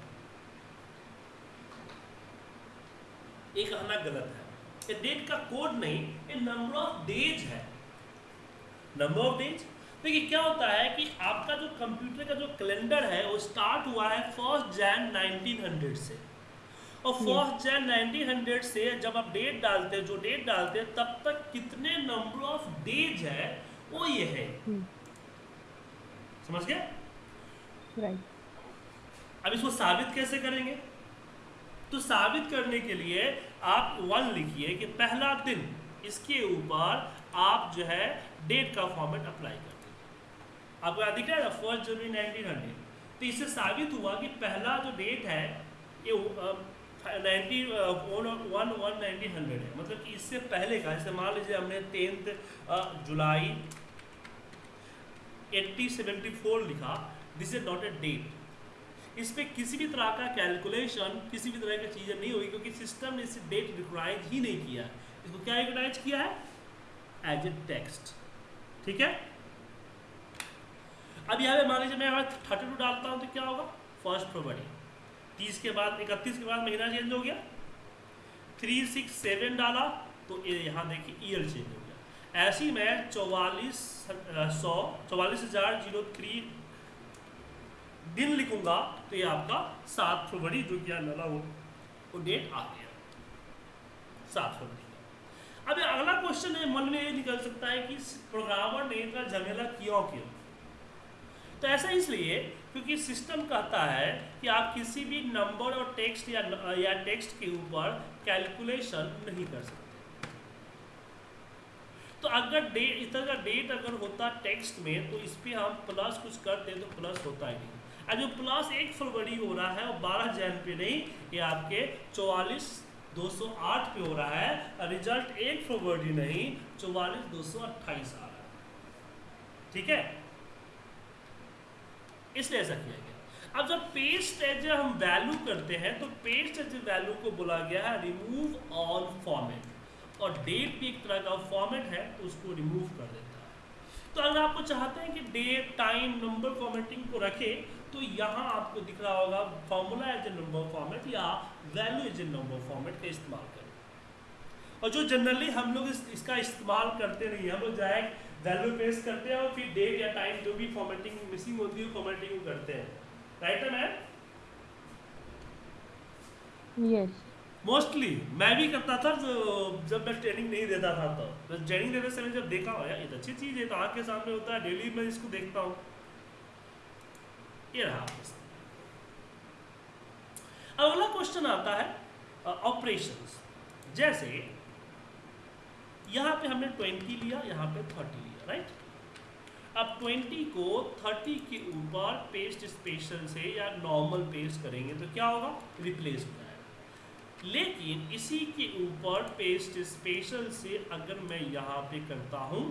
ये कहना गलत है। ये डेट का कोड नहीं, ये नंबर ऑफ़ डेज़ है। नंबर ऑफ़ डेज़ देखिए क्या होता है कि आपका जो कंप्यूटर का जो कैलेंडर है वो स्टार्ट हुआ है फ़र्स्ट जैन 1900 से। और फ़र्स्ट जैन 1900 से जब आप डेट डालते हैं जो डेट डालते हैं तब तक कितने नंबर ऑफ़ डेज़ है वो ये है। समझ गए राइट अब इसको साबित कैसे करेंगे? तो साबित करने के लिए आप वन लिखिए कि पहला दिन इसके ऊपर आप जो है डेट का फॉर्मेट अप्लाई आपको याद दिख रहा है फ़र्स्ट जनवरी नाइनटीन हंड्रेड तो इससे साबित हुआ कि पहला जो डेट है, ये nineteen one one nineteen hundred है। मतलब कि इससे पहले का, जैसे मान लीजिए हमने tenth July eighty seventy four लिखा this is not a date इस पर किसी भी तरह का कैलकुलेशन किसी भी तरह की चीज़ें नहीं हुई क्योंकि सिस्टम ने इसे डेट रिकॉग्नाइज ही नहीं किया। इसको क्या रिकॉग्नाइज किया है? एज ए टेक्स्ट ठीक है? अब यहाँ पे मान लीजिए मैं अगर थर्टी टू डालता हूँ तो क्या होगा? फ़र्स्ट फरवरी तीस के बाद, इकतीस के बाद महीना चेंज हो गया। थ्री सिक्स सेवन डाला तो यहाँ देखिए ईयर चेंज हो गया। ऐसी मैं चौवालीस सौ, चौवालीस हज़ार ज़ीरो थ्री दिन लिखूँगा तो ये आपका सात फरवरी जो कि लला वो वो डेट आ गया। सात फरवरी अब अगला क्वेश्चन है, मन में ये निकल सकता है कि प्रोग्रामर ने इतना झमेला क्यों किया? तो ऐसा इसलिए क्योंकि सिस्टम कहता है कि आप किसी भी नंबर और टेक्स्ट या या टेक्स्ट के ऊपर कैलकुलेशन नहीं कर सकते। तो अगर डेट इस तरह का डेट अगर होता टेक्स्ट में तो इस पर हम प्लस कुछ करते तो प्लस होता ही नहीं। अब जो प्लस एक फरवरी हो रहा है, वो बारह जैन पे नहीं, ये आपके चौवालीस दो सौ आठ पे हो रहा है रिज़ल्ट एक फरवरी नहीं, चौवालीस दो सौ अट्ठाईस आ रहा है। ठीक है? इसलिए ऐसा किया गया। अब जब पेस्ट एज हम वैल्यू करते हैं तो पेस्ट एज वैल्यू को बोला गया है रिमूव ऑल फॉर्मेट और डेट भी एक तरह का फॉर्मेट है तो उसको रिमूव कर देता है। तो अगर आपको चाहते हैं कि डेट टाइम नंबर फॉर्मेटिंग को रखें तो यहाँ आपको दिख रहा होगा formula as a number format या value as a number format का इस्तेमाल करें और जो जनरली हम लोग इस, इसका इस्तेमाल करते रहिए हम लोग जाए वैल्यू पेस्ट करते हैं और फिर डेट या टाइम जो भी फॉर्मेटिंग मिसिंग होती है फॉर्मेटिंग करते हैं। राइट है मैम यस मोस्टली मैं भी करता था जब मैं ट्रेनिंग नहीं देता था तो। ट्रेनिंग देते समय जब देखा हो यार ये तो अच्छी चीज़ है तो आँख के सामने होता है डेली मैं इसको देखता हूँ। ये रहा अगला क्वेश्चन आता है ऑपरेशंस जैसे यहाँ पे हमने 20 लिया यहाँ पे 30 लिया राइट अब 20 को 30 के ऊपर पेस्ट स्पेशल से या नॉर्मल पेस्ट करेंगे तो क्या होगा? रिप्लेस हो। जाएगा लेकिन इसी के ऊपर पेस्ट स्पेशल से अगर मैं यहाँ पे करता हूँ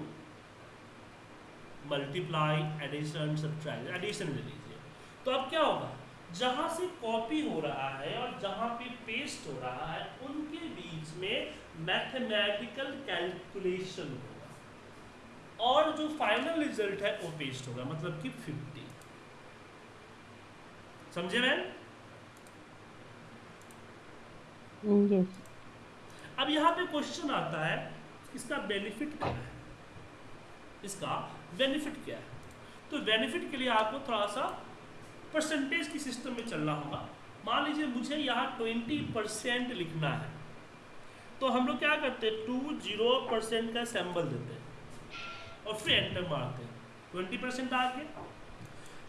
मल्टीप्लाई एडिशन सब्ट्रैक्शन एडिशन ले लीजिए तो अब क्या होगा? जहाँ से कॉपी हो रहा है और जहाँ पे पेस्ट हो रहा है, उनके बीच में मैथमेटिकल कैलकुलेशन होगा। और जो फाइनल रिज़ल्ट है वो पेस्ट होगा मतलब कि 50 समझे मैम? यस अब यहाँ पे क्वेश्चन आता है इसका बेनिफिट क्या है? इसका बेनिफिट क्या है? तो बेनिफिट के लिए आपको थोड़ा सा परसेंटेज की सिस्टम में चलना होगा। मान लीजिए मुझे यहाँ ट्वेंटी परसेंट लिखना है तो हम लोग क्या करते हैं? टू ज़ीरो परसेंट का सैम्बल देते हैं। और फिर एंटर मारते हैं ट्वेंटी परसेंट आ गया।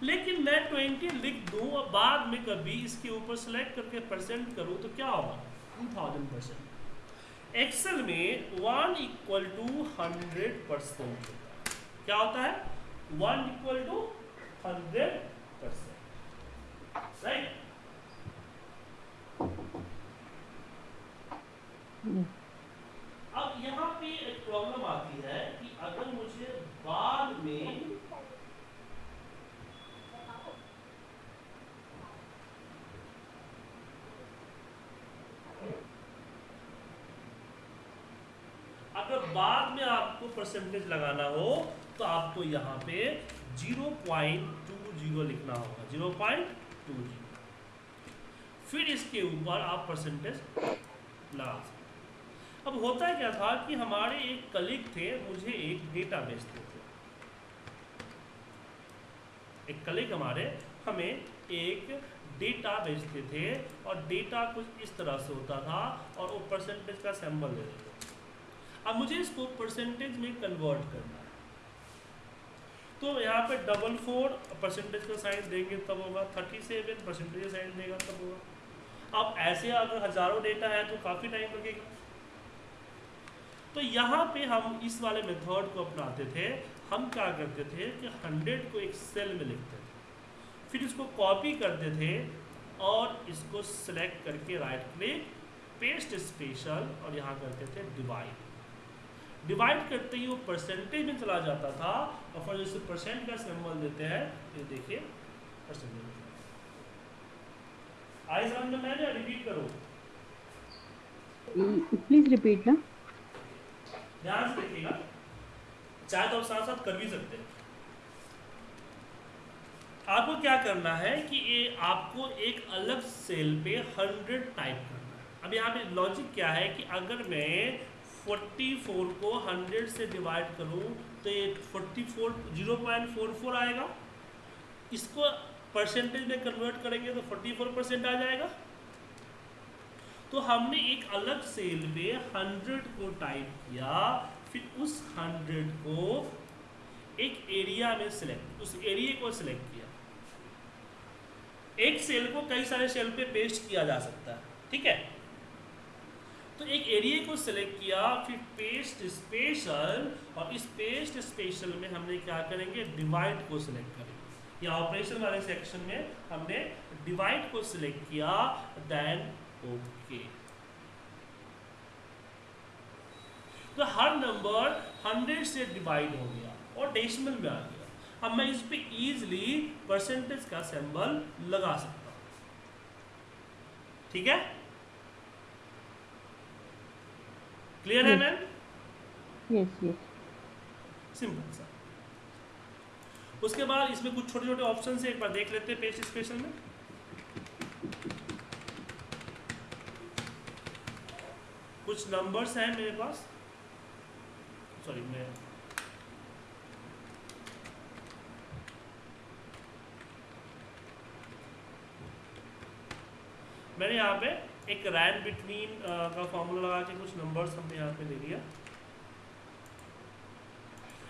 लेकिन मैं ट्वेंटी लिख दूँ और बाद में कभी इसके ऊपर सेलेक्ट करके परसेंट करूँ तो क्या होगा? टू थाउज़ेंड परसेंट एक्सेल में one equal to hundred percent क्या होता है? One equal to hundred percent right अब यहाँ पे एक प्रॉब्लम आती है कि अगर मुझे बाद में अगर बाद में आपको परसेंटेज लगाना हो तो आपको यहाँ पे ज़ीरो पॉइंट टू ज़ीरो लिखना होगा। ज़ीरो पॉइंट टू ज़ीरो फिर इसके ऊपर आप परसेंटेज लगा सकते अब होता क्या था कि हमारे एक कलीग थे, मुझे एक डेटा बेचते थे एक कलीग हमारे हमें एक डेटा बेचते थे और डेटा कुछ इस तरह से होता था और वो परसेंटेज का सैंपल देते। थे अब मुझे इसको परसेंटेज में कन्वर्ट करना है। तो यहाँ पे डबल फोर परसेंटेज का साइन देंगे तब होगा थर्टी सेवन परसेंटेज साइन देगा तब होगा। अब ऐसे अगर हज़ारों डेटा है तो काफ़ी टाइम लगेगा। तो यहाँ पे हम इस वाले मेथड को अपनाते थे। हम क्या करते थे कि हंड्रेड को एक सेल में लिखते थे। फिर इसको कॉपी करते थे और इसको सिलेक्ट करके राइट क्लिक पेस्ट स्पेशल और यहाँ करते थे डिवाइड डिवाइड करते ही वो परसेंटेज में चला जाता था और फिर जैसे परसेंट का सिंबल देते हैं, ये देखिए परसेंटेज आई समझ में मैंने रिपीट करो? प्लीज़ रिपीट ना। ध्यान से देखिएगा। चाहे तो आप साथ साथ कर भी सकते हैं। आपको क्या करना है कि ये आपको एक अलग सेल पे हंड्रेड टाइप करना है। अब यहाँ पे लॉजिक क्या है कि अगर मैं 44 को 100 से डिवाइड करूँ तो ये 44 0.44 आएगा। इसको परसेंटेज में कन्वर्ट करेंगे तो 44 परसेंट आ जाएगा। तो हमने एक अलग सेल में 100 को टाइप किया, फिर उस 100 को एक एरिया में सिलेक्ट उस एरिया को सिलेक्ट किया। एक सेल को कई सारे सेल पे पेस्ट किया जा सकता है, ठीक है? तो एक एरिया को सिलेक्ट किया, फिर पेस्ट स्पेशल और इस पेस्ट स्पेशल में हमने क्या करेंगे? डिवाइड को सिलेक्ट करेंगे। या ऑपरेशन वाले सेक्शन में हमने डिवाइड को सिलेक्ट किया देन ओके तो हर नंबर 100 से डिवाइड हो गया और डेसिमल में आ गया। अब मैं इस पे इजीली परसेंटेज का सिंबल लगा सकता हूँ। ठीक है? क्लियर है मैम यस यस सिंपल सा उसके बाद इसमें कुछ छोटे छोटे ऑप्शन से एक बार देख लेते हैं पेज स्पेशल में। कुछ नंबर्स हैं मेरे पास? सॉरी मैं मैंने यहाँ पे एक रैन बिटवीन का फॉर्मूला लगा के कुछ नंबर्स हमने यहाँ पे ले लिया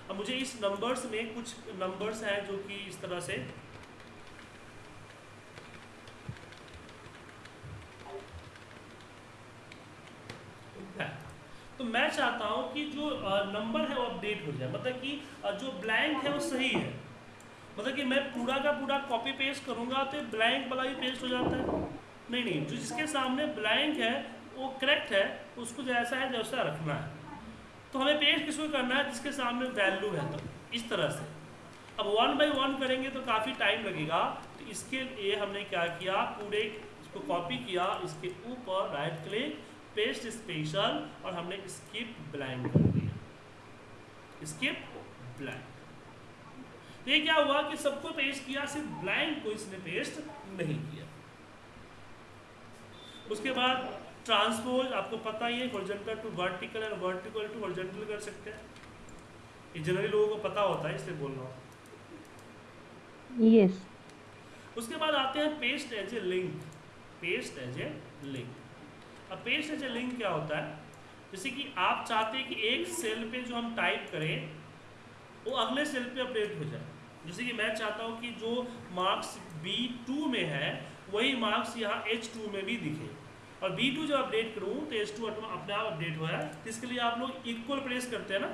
अब मुझे इस नंबर्स में कुछ नंबर्स हैं जो कि इस तरह से है तो मैं चाहता हूँ कि जो नंबर है वो अपडेट हो जाए। मतलब कि जो ब्लैंक है वो सही है। मतलब कि मैं पूरा का पूरा कॉपी पेस्ट करूँगा तो ब्लैंक वाला भी पेस्ट हो जाता है। नहीं नहीं, जो जिसके सामने ब्लैंक है, वो करेक्ट है, उसको जैसा है जैसा रखना है। तो हमें पेस्ट किसको करना है? जिसके सामने वैल्यू है। तो इस तरह से। अब वन बाई वन करेंगे तो काफ़ी टाइम लगेगा। तो इसके लिए हमने क्या किया? पूरे इसको कॉपी किया। इसके ऊपर राइट क्लिक पेस्ट स्पेशल और हमने स्किप ब्लैंक कर दिया। स्किप ब्लैंक तो ये क्या हुआ कि सबको पेस्ट किया सिर्फ़ ब्लैंक को इसने पेस्ट नहीं किया। उसके बाद ट्रांसपोज आपको पता ही है हॉरिजॉन्टल टू वर्टिकल और वर्टिकल टू हॉरिजॉन्टल कर सकते हैं। ये जनरली लोगों को पता होता है इसलिए बोल रहा हूँ। यस उसके बाद आते हैं paste as a link paste as a link अब एज ए लिंक क्या होता है? जैसे कि आप चाहते हैं कि एक सेल पे जो हम टाइप करें, वो अगले सेल पे अपडेट हो जाए। जैसे कि मैं चाहता हूँ कि जो मार्क्स बी टू में है, वही मार्क्स यहाँ एच टू में भी दिखे। और बी टू जब अपडेट करूँ तो एच टू अपने आप अपडेट है तो इसके लिए आप लोग इक्वल प्रेस करते हैं ना?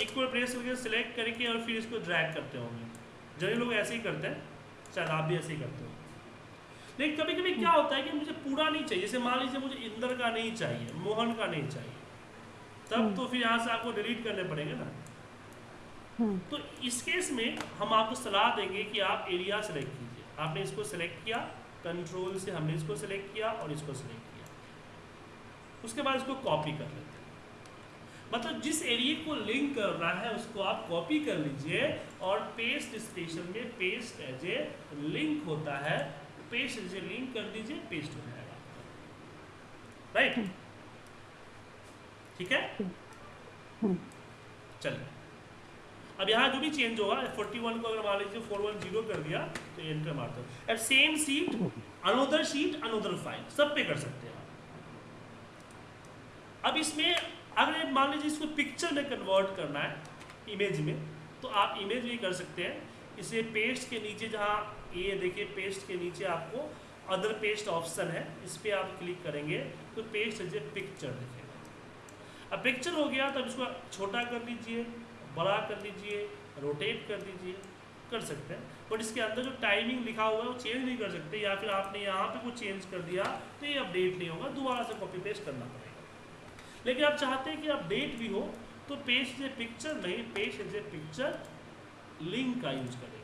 इक्वल प्रेस करके सिलेक्ट करके और फिर इसको ड्रैग करते होंगे। जब लोग ऐसे ही करते हैं, शायद आप भी ऐसे ही करते हो लेकिन कभी कभी क्या होता है कि मुझे पूरा नहीं चाहिए। जैसे मान लीजिए मुझे इंदर का नहीं चाहिए मोहन का नहीं चाहिए तब हम्म। तो फिर यहाँ से आपको डिलीट करने पड़ेंगे ना। हम्म। तो इस केस में हम आपको सलाह देंगे कि आप एरिया सेलेक्ट कीजिए। आपने इसको सेलेक्ट किया कंट्रोल से हमने इसको सेलेक्ट किया और इसको सेलेक्ट किया। उसके बाद इसको कॉपी कर लेते हैं। मतलब जिस एरिया को लिंक कर रहा है उसको आप कॉपी कर लीजिए और पेस्ट स्टेशन में पेस्ट एज ए लिंक होता है पेस्ट ए लिंक कर दीजिए पेस्ट हो जाएगा। राइट ठीक है? चलिए। अब यहाँ जो भी चेंज होगा 41 को अगर मान लीजिए 410 कर दिया तो एंटर मारते हो। At same sheet another sheet another file सब पे कर सकते हैं अब इसमें अगर मान लीजिए इसको पिक्चर में कन्वर्ट करना है इमेज में तो आप इमेज भी कर सकते हैं। इसे पेस्ट के नीचे जहाँ ये देखिए पेस्ट के नीचे आपको अदर पेस्ट ऑप्शन है, इस पर आप क्लिक करेंगे तो पेस्ट ए पिक्चर दिखेगा अब पिक्चर हो गया तो इसको छोटा कर लीजिए, बड़ा कर लीजिए रोटेट कर दीजिए कर सकते हैं। बट इसके अंदर जो टाइमिंग लिखा हुआ है वो चेंज नहीं कर सकते, या फिर आपने यहाँ पे कुछ चेंज कर दिया तो ये अपडेट नहीं होगा, दोबारा से कॉपी पेस्ट करना पड़ेगा। लेकिन आप चाहते हैं कि अपडेट भी हो तो पेज ए पिक्चर नहीं एज ए पिक्चर लिंक का यूज़ करेंगे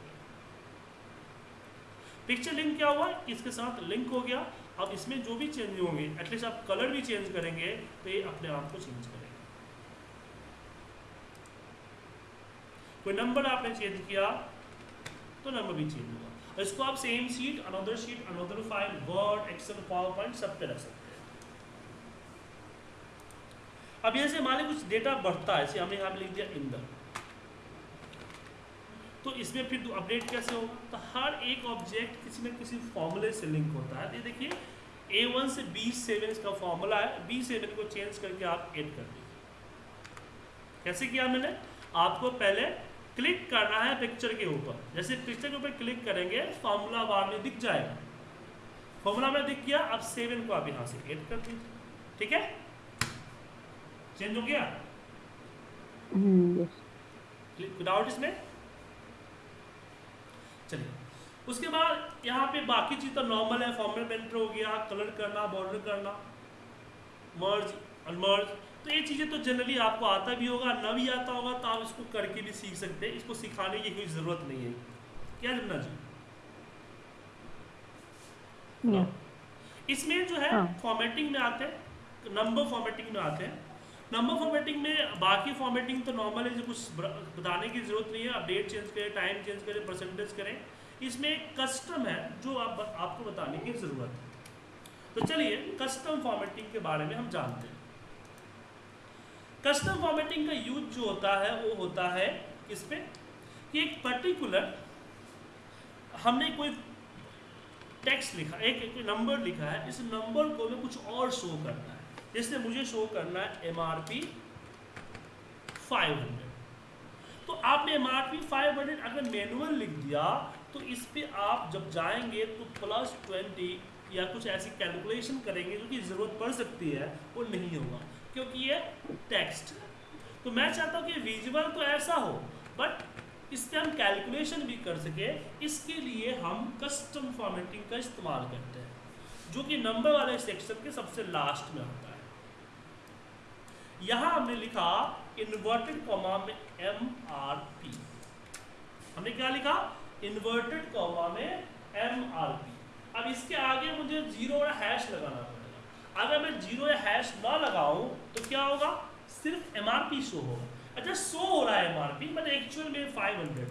पिक्चर लिंक क्या हुआ? इसके साथ लिंक हो गया। अब इसमें जो भी चेंज होंगे एटलीस्ट आप कलर भी चेंज करेंगे तो ये अपने आप को चेंज करेगा। कोई नंबर आपने चेंज किया तो नंबर भी चेंज हुआ इसको आप same sheet another sheet another file word Excel PowerPoint सब पे रख सकते हैं। अब से मान कुछ डेटा बढ़ता है हमने यहाँ पे लिख दिया इंदर तो इसमें फिर अपडेट कैसे होगा तो हर एक ऑब्जेक्ट किसी न किसी फॉर्मूले से लिंक होता है। ये देखिए ए वन से बी सेवन इसका फॉर्मूला है। बी सेवन को चेंज करके आप एड कर दीजिए। कैसे किया मैंने? आपको पहले क्लिक करना है पिक्चर के ऊपर। जैसे पिक्चर के ऊपर क्लिक करेंगे फॉर्मूला बार में दिख जाएगा। फॉर्मूला में दिख गया अब सेवन को आप यहाँ से एड कर दीजिए। ठीक है? चेंज हो गया? विदाउट इसमें? चलिए। उसके बाद यहाँ पे बाकी चीज़ तो नॉर्मल है फॉर्मल एंटर हो गया कलर करना बॉर्डर करना मर्ज अनमर्ज तो ये चीज़ें तो जनरली आपको आता भी होगा न भी आता होगा तो आप इसको करके भी सीख सकते हैं। इसको सिखाने की कोई ज़रूरत नहीं है। क्या जमना जी? हाँ। इसमें जो है फॉर्मेटिंग हाँ। में आते हैं नंबर फॉर्मेटिंग में आते हैं। नंबर फॉर्मेटिंग में बाकी फॉर्मेटिंग तो नॉर्मल है जो कुछ बताने की ज़रूरत नहीं है। आप डेट चेंज करें टाइम चेंज करें परसेंटेज करें। इसमें एक कस्टम है जो आप आपको बताने की ज़रूरत है। तो चलिए कस्टम फॉर्मेटिंग के बारे में हम जानते हैं। कस्टम फॉर्मेटिंग का यूज़ जो होता है वो होता है इस पर कि एक पर्टिकुलर हमने कोई टेक्स्ट लिखा एक, एक नंबर लिखा है इस नंबर को हमें कुछ और शो करना है। इसलिए मुझे शो करना है M R P five hundred तो आपने M R P five hundred अगर मैनुअल लिख दिया तो इस पर आप जब जाएँगे तो प्लस ट्वेंटी या कुछ ऐसी कैलकुलेशन करेंगे जो कि ज़रूरत पड़ सकती है, वो नहीं होगा, क्योंकि ये टेक्स्ट है। तो मैं चाहता हूँ कि विजुअल तो ऐसा हो बट इससे हम कैलकुलेशन भी कर सके, इसके लिए हम कस्टम फॉर्मेटिंग का इस्तेमाल करते हैं, जो कि नंबर वाले सेक्शन के सबसे लास्ट में होता है। यहाँ हमने लिखा इन्वर्टेड कॉमा में एम आर पी हमने क्या लिखा? इन्वर्टेड कॉमा में एम आर पी अब इसके आगे मुझे ज़ीरो और हैश लगाना पड़ेगा। अगर मैं ज़ीरो या हैश ना लगाऊँ तो क्या होगा? सिर्फ़ एम आर पी शो होगा। अच्छा शो हो रहा है M R P but actual में फाइव हंड्रेड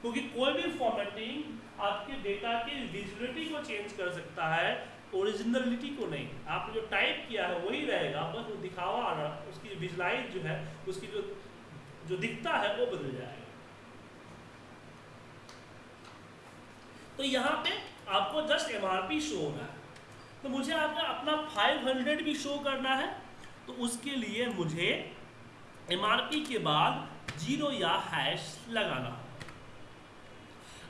क्योंकि कोई भी फॉर्मेटिंग आपके डेटा की विजिबिलिटी को चेंज कर सकता है। ओरिजिनलिटी को नहीं। आपने जो टाइप किया है, वही रहेगा, बस वो दिखावा उसकी विजुलाइज जो है, उसकी जो जो दिखता है, वो बदल जाएगा। तो यहाँ पे आपको जस्ट एम शो होना है। तो मुझे आपका अपना 500 भी शो करना है। तो उसके लिए मुझे एमआरपी के बाद ज़ीरो या हैश लगाना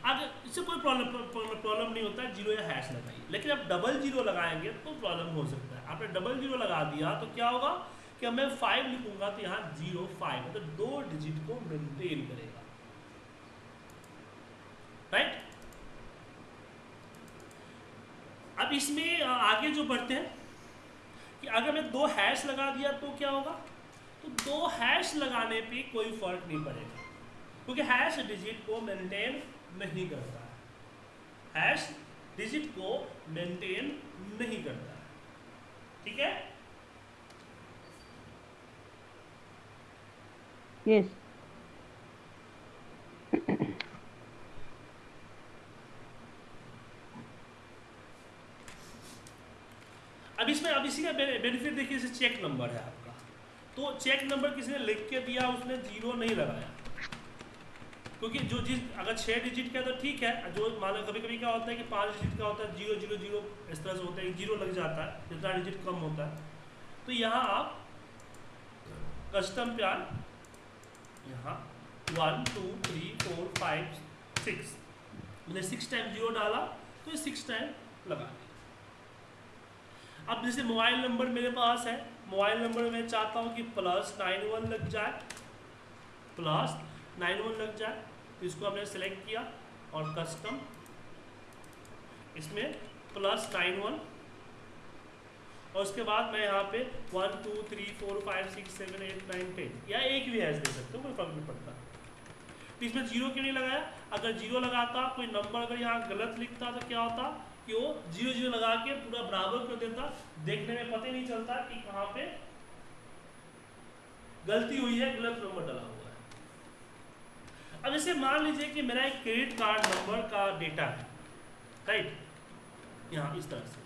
अगर इससे कोई प्रॉब्लम प्रॉब्लम नहीं होता है ज़ीरो या हैश लगाइए। लेकिन अब डबल ज़ीरो लगाएँगे तो प्रॉब्लम हो सकता है। आपने डबल ज़ीरो लगा दिया तो क्या होगा कि मैं फाइव लिखूँगा तो यहाँ ज़ीरो फाइव मतलब दो डिजिट को मेंटेन करेगा। राइट अब इसमें आगे जो बढ़ते हैं, कि अगर मैं दो हैश लगा दिया तो क्या होगा? तो दो हैश लगाने पे कोई फ़र्क नहीं पड़ेगा, क्योंकि हैश डिजिट को मेंटेन नहीं करता। है हैश डिजिट को मेंटेन नहीं करता। है ठीक है? यस अब इसमें अब इसी का बेनिफिट देखिए जैसे चेक नंबर है आपका। तो चेक नंबर किसी ने लिख के दिया उसने ज़ीरो नहीं लगाया। क्योंकि जो चीज़ अगर छः डिजिट का तो ठीक है, जो मान लो कभी कभी क्या होता है कि पाँच डिजिट का होता है ज़ीरो ज़ीरो ज़ीरो इस तरह से होता है ज़ीरो लग जाता है, जितना डिजिट कम होता है। तो यहाँ आप कस्टम प्यार, यहाँ one two three four five six मैंने सिक्स टाइम ज़ीरो डाला तो ये सिक्स टाइम लगा अब जैसे मोबाइल नंबर मेरे पास है मोबाइल नंबर मैं चाहता हूँ कि प्लस नाइन वन लग जाए प्लस नाइन वन लग जाए इसको हमने सेलेक्ट किया और कस्टम इसमें प्लस नाइन वन और उसके बाद मैं यहाँ पे one two three four five six seven eight nine ten या एक भी हैश दे सकते हो, कोई फ़र्क नहीं पड़ता। तो इसमें ज़ीरो क्यों नहीं लगाया? अगर ज़ीरो लगाता, कोई नंबर अगर यहाँ गलत लिखता तो क्या होता कि वो ज़ीरो ज़ीरो लगा के पूरा बराबर कर देता? देखने में पता ही नहीं चलता कि कहाँ पे गलती हुई है, गलत नंबर डाला अब जैसे मान लीजिए कि मेरा एक क्रेडिट कार्ड नंबर का डेटा है राइट यहाँ इस तरह से।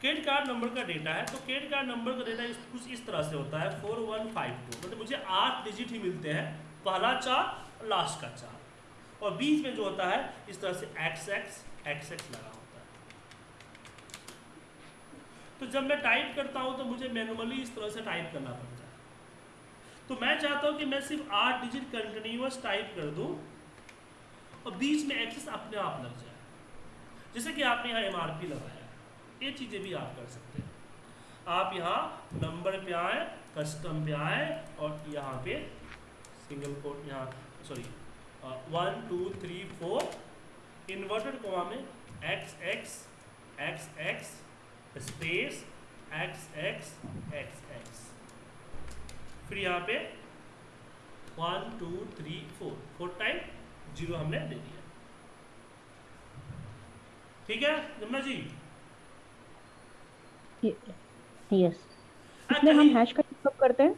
क्रेडिट कार्ड नंबर का डेटा है तो क्रेडिट कार्ड नंबर का डेटा कुछ इस तरह से होता है फोर वन फाइव टू मतलब मुझे आठ डिजिट ही मिलते हैं, पहला चार लास्ट का चार। और बीच में जो होता है, इस तरह से एक्स एक्स एक्स एक्स लगा होता है। तो जब मैं टाइप करता हूँ तो मुझे मैनुअली इस तरह से टाइप करना पड़ता है। तो मैं चाहता हूँ कि मैं सिर्फ़ आठ डिजिट कंटिन्यूस टाइप कर दूँ और बीच में एक्सेस अपने आप लग जाए। जैसे कि आपने यहाँ एम आर पी लगाया। ये चीज़ें भी आप कर सकते हैं। आप यहाँ नंबर पे आए कस्टम पे आए और यहाँ पे सिंगल कोड यहाँ sorry one two three four inverted comma में X X X X space X X X X फिर यहाँ पे one two three four four time zero हमने दे दिया। ठीक है जमुना जी? यस इसमें हम हैश का कब करते हैं?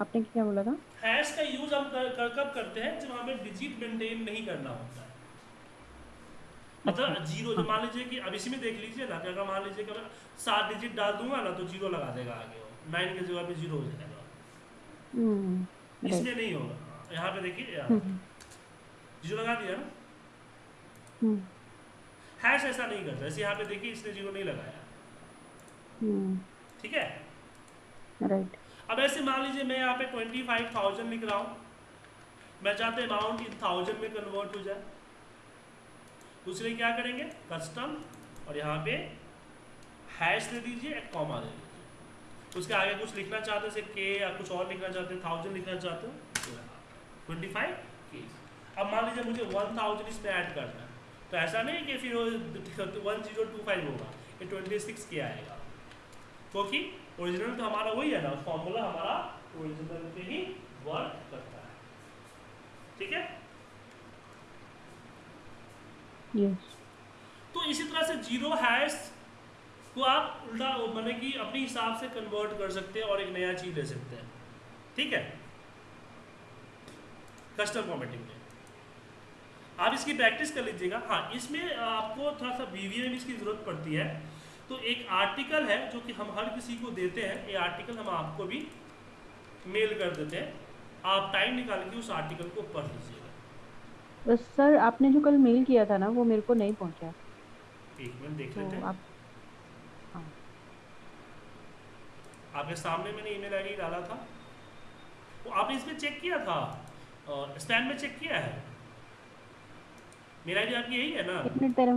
आपने क्या बोला था? हैश का यूज़ हम कर, कर, कब करते हैं? जब हमें डिजिट मेंटेन नहीं करना होता है। मतलब ज़ीरो जो मान लीजिए कि अब इसी में देख लीजिए ना अगर मान लीजिए कि मैं सात डिजिट डाल दूँगा ना तो ज़ीरो लगा देगा आगे नाइन के जगह पे ज़ीरो हो जाएगा। इसमें नहीं होगा। यहाँ पे देखिए हम्म। ज़ीरो लगा दिया ना? Hash hmm. ऐसा नहीं करता। जैसे यहाँ पे देखिए इसने ज़ीरो नहीं लगाया। हम्म। ठीक है? राइट अब ऐसे मान लीजिए मैं यहाँ पे ट्वेंटी फाइव थाउज़ेंड लिख रहा हूँ। मैं चाहते अमाउंट इन थाउज़ेंड में कन्वर्ट हो जाए। दूसरे क्या करेंगे? कस्टम और यहाँ पे हैश दे दीजिए एक कॉमा दे दीजिए। उसके आगे कुछ लिखना चाहते हैं जैसे के या कुछ और लिखना चाहते हैं थाउज़ेंड लिखना चाहते हो? ट्वेंटी फाइव के अब मान लीजिए मुझे वन थाउज़ेंड इसमें ऐड करना है। तो ऐसा नहीं कि फिर वन ज़ीरो टू फाइव होगा। ये ट्वेंटी सिक्स के आएगा। क्योंकि तो ओरिजिनल तो हमारा वही है ना फॉर्मूला हमारा ओरिजिनल पे ही वर्क करता है। ठीक है? यस तो इसी तरह से ज़ीरो हैश को आप उल्टा मैंने कि अपने हिसाब से कन्वर्ट कर सकते हैं और एक नया चीज़ ले सकते हैं। ठीक है? कस्टम फॉर्मेटिंग में। आप इसकी प्रैक्टिस कर लीजिएगा। हाँ इसमें आपको थोड़ा सा वीवीएम इसकी ज़रूरत पड़ती है। तो एक आर्टिकल है जो कि हम हर किसी को देते हैं। ये आर्टिकल हम आपको भी मेल कर देते हैं। आप टाइम निकाल के उस आर्टिकल को पढ़ लीजिएगा। बस सर आपने जो कल मेल किया था ना वो मेरे को नहीं पहुँचा। एक मिनट देख तो लेते हैं। आप हाँ आपके सामने मैंने ईमेल आईडी डाला था। वो आपने इसमें चेक किया था? स्पैम में चेक किया है? मेरा आईडी आपकी यही है ना? एक मिनट तेरा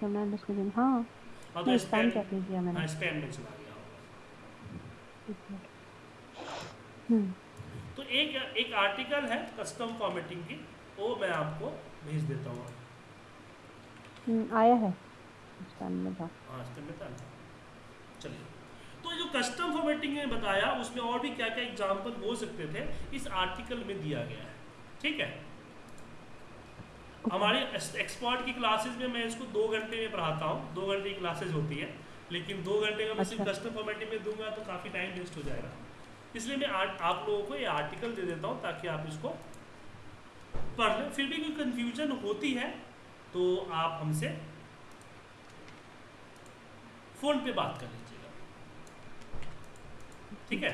कैमरा डिस्कशन हाँ। हाँ तो स्पैम स्पैम चेक किया मैंने। हाँ स्पैम में चला गया होगा हम्म। तो एक एक आर्टिकल है कस्टम फॉर्मेटिंग की वो मैं आपको भेज देता हूँ। हम्म, आया है। स्पैम में था। हाँ स्पैम में था। चलिए। तो जो कस्टम फॉर्मेटिंग में बताया उसमें और भी क्या क्या एग्ज़ाम्पल हो सकते थे इस आर्टिकल में दिया गया है। ठीक है? हमारे एक्सपर्ट की क्लासेस में मैं इसको दो घंटे में पढ़ाता हूँ दो घंटे की क्लासेज होती है लेकिन दो घंटे का मैं सिर्फ़ अच्छा। कस्टम फॉर्मेटिंग में दूँगा तो काफ़ी टाइम वेस्ट हो जाएगा। इसलिए मैं आ, आप लोगों को ये आर्टिकल दे देता हूँ ताकि आप इसको पढ़ लें। फिर भी कोई कंफ्यूजन होती है तो आप हमसे फ़ोन पे बात कर। ठीक है?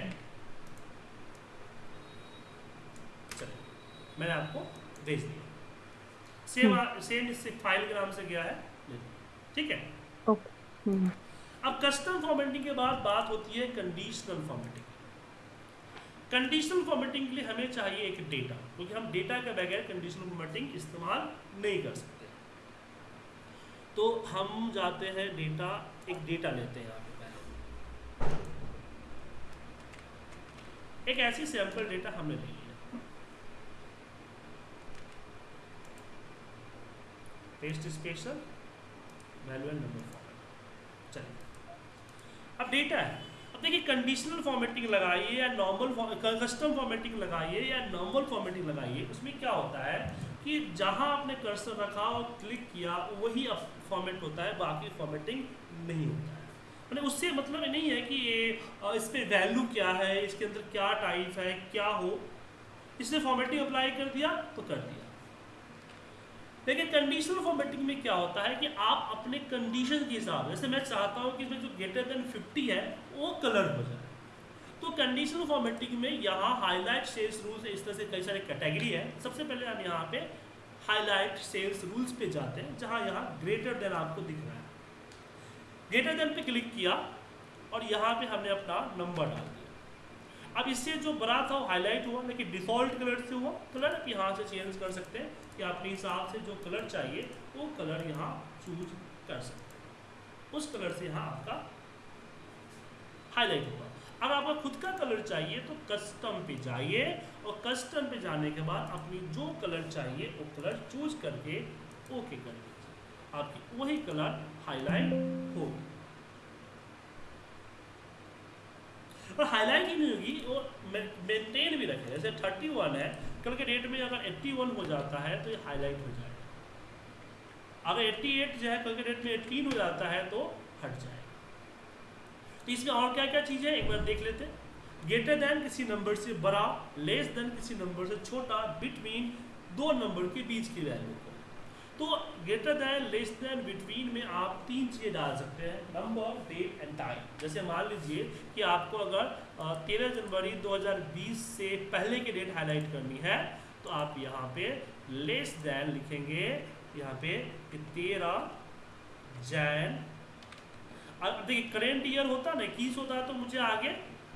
चलिए मैंने आपको भेज दिया। सेम सेम इससे फ़ाइल के नाम से गया है। ठीक है? हम्म। अब कस्टम फॉर्मेटिंग के बाद बात होती है कंडीशनल फॉर्मेटिंग कंडीशनल फॉर्मेटिंग के लिए हमें चाहिए एक डेटा क्योंकि हम डेटा के बगैर कंडीशनल फॉर्मेटिंग इस्तेमाल नहीं कर सकते। तो हम जाते हैं डेटा एक डेटा लेते हैं यहाँ पे एक ऐसी सैंपल डेटा हमने ले लिया paste special value number format चलिए। अब डेटा है। अब देखिए कंडीशनल फॉर्मेटिंग लगाइए या नॉर्मल कस्टम फॉर्मेटिंग लगाइए या नॉर्मल फॉर्मेटिंग लगाइए, उसमें क्या होता है कि जहाँ आपने कर्सर रखा और क्लिक किया, वही फॉर्मेट होता है, बाकी फॉर्मेटिंग नहीं होता है। मैंने उससे मतलब नहीं है कि ये इस पर वैल्यू क्या है, इसके अंदर क्या टाइप है, क्या हो। इसने फॉर्मेटिंग अप्लाई कर दिया तो कर दिया। लेकिन कंडीशनल फॉर्मेटिंग में क्या होता है कि आप अपने कंडीशन के हिसाब से, जैसे मैं चाहता हूँ कि इसमें जो ग्रेटर देन 50 है, वो कलर हो जाए। तो कंडीशनल फॉर्मेटिंग में यहाँ हाईलाइट सेल्स रूल्स इस तरह से कई सारे कैटेगरी है। सबसे पहले हम यहाँ पे हाईलाइट सेल्स रूल्स पे जाते हैं, जहाँ यहाँ ग्रेटर देन आपको दिख रहा है। ग्रेटर देन पे क्लिक किया और यहाँ पे हमने अपना नंबर डाल दिया। अब इससे जो बड़ा था वो हाईलाइट हुआ, लेकिन डिफ़ॉल्ट कलर से हुआ। कलर आप यहाँ से चेंज कर सकते हैं कि अपने हिसाब से जो कलर चाहिए, वो कलर यहाँ चूज़ कर सकते हैं। उस कलर से यहाँ आपका हाईलाइट हुआ अब आपको खुद का कलर चाहिए तो कस्टम पे जाइए और कस्टम पे जाने के बाद अपनी जो कलर चाहिए, वो कलर चूज़ करके ओके कर दीजिए। आपकी वही कलर हाईलाइट होगी और हाईलाइट ही नहीं होगी, वो मेंटेन भी रखे। जैसे थर्टी वन है, कल के डेट में अगर एट्टी वन हो जाता है तो ये हाईलाइट हो जाएगा। अगर एट्टी एट जो है, कल के डेट में एटीन हो जाता है तो हट जाएगा। तो इसमें और क्या क्या चीज़ें एक बार देख लेते हैं। ग्रेटर देन किसी नंबर से बड़ा लेस देन किसी नंबर से छोटा बिटवीन दो नंबर के बीच की वैल्यू को। तो greater than less than between में आप तीन चीज़ें डाल सकते हैं नंबर डेट एंड टाइम जैसे मान लीजिए कि आपको अगर तेरह जनवरी 2020 से पहले की डेट हाईलाइट करनी है तो आप यहाँ पे लेस देन लिखेंगे, यहाँ पे कि तेरह जैन। अब देखिए करेंट ईयर होता ना इक्कीस होता तो मुझे आगे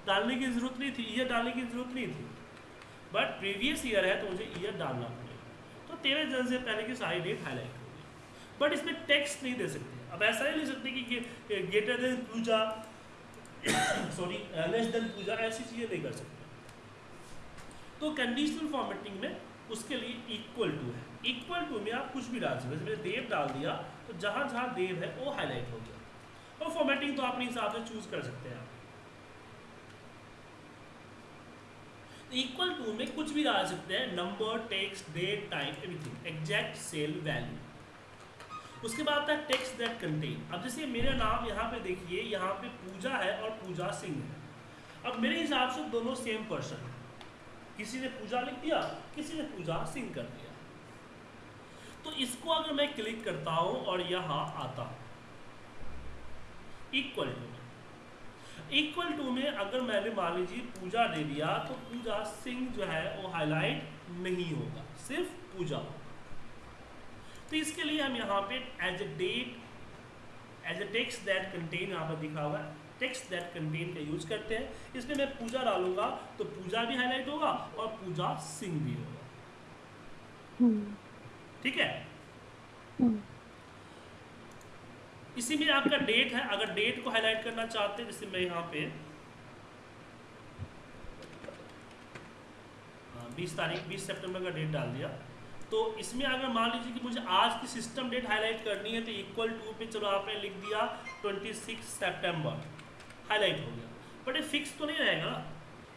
डालने की ज़रूरत नहीं थी ईयर डालने की ज़रूरत नहीं थी। बट प्रीवियस ईयर है तो मुझे ईयर डालना तेरह जन से पहले की सारी डेट हाईलाइट होगी बट इसमें टेक्स्ट नहीं दे सकते। अब ऐसा नहीं लिख सकते कि greater than Puja sorry less than Puja, ऐसी चीज़ें नहीं कर सकते। तो कंडीशनल फॉर्मेटिंग में उसके लिए इक्वल टू है। इक्वल टू में आप कुछ भी डाल सकते मैंने देव डाल दिया तो जहाँ जहाँ देव है, वो हाईलाइट हो गया। और फॉर्मेटिंग तो अपने हिसाब से चूज़ कर सकते हैं आप। इक्वल टू में कुछ भी डाल सकते हैं number text date time everything exact cell value उसके बाद आता है टेक्स्ट दैट कंटेन अब जैसे मेरा नाम यहाँ पे देखिए, यहाँ पे पूजा है और पूजा सिंह है। अब मेरे हिसाब से दोनों सेम पर्सन किसी ने पूजा लिख दिया, किसी ने पूजा सिंह कर दिया। तो इसको अगर मैं क्लिक करता हूँ और यहाँ आता हूँ। इक्वल टू इक्वल टू में अगर मैंने मान लीजिए पूजा दे दिया तो पूजा सिंह जो है वो हाईलाइट नहीं होगा सिर्फ़ पूजा होगा। तो इसके लिए हम यहाँ पे as a date as a text that contain यहाँ पर दिखा हुआ है टेक्स्ट दैट कंटेन का यूज़ करते हैं। इसमें मैं पूजा डालूँगा तो पूजा भी हाईलाइट होगा और पूजा सिंह भी होगा। हम्म, ठीक है? हम्म, इसी में आपका डेट है, अगर डेट को हाईलाइट करना चाहते हैं, जैसे मैं यहाँ पे बीस तारीख, बीस सितंबर का डेट डाल दिया। तो इसमें अगर मान लीजिए कि मुझे आज की सिस्टम डेट हाईलाइट करनी है तो इक्वल टू पे चलो आपने लिख दिया ट्वेंटी सिक्स सेप्टेम्बर हाईलाइट हो गया। बट ये फिक्स तो नहीं रहेगा ना।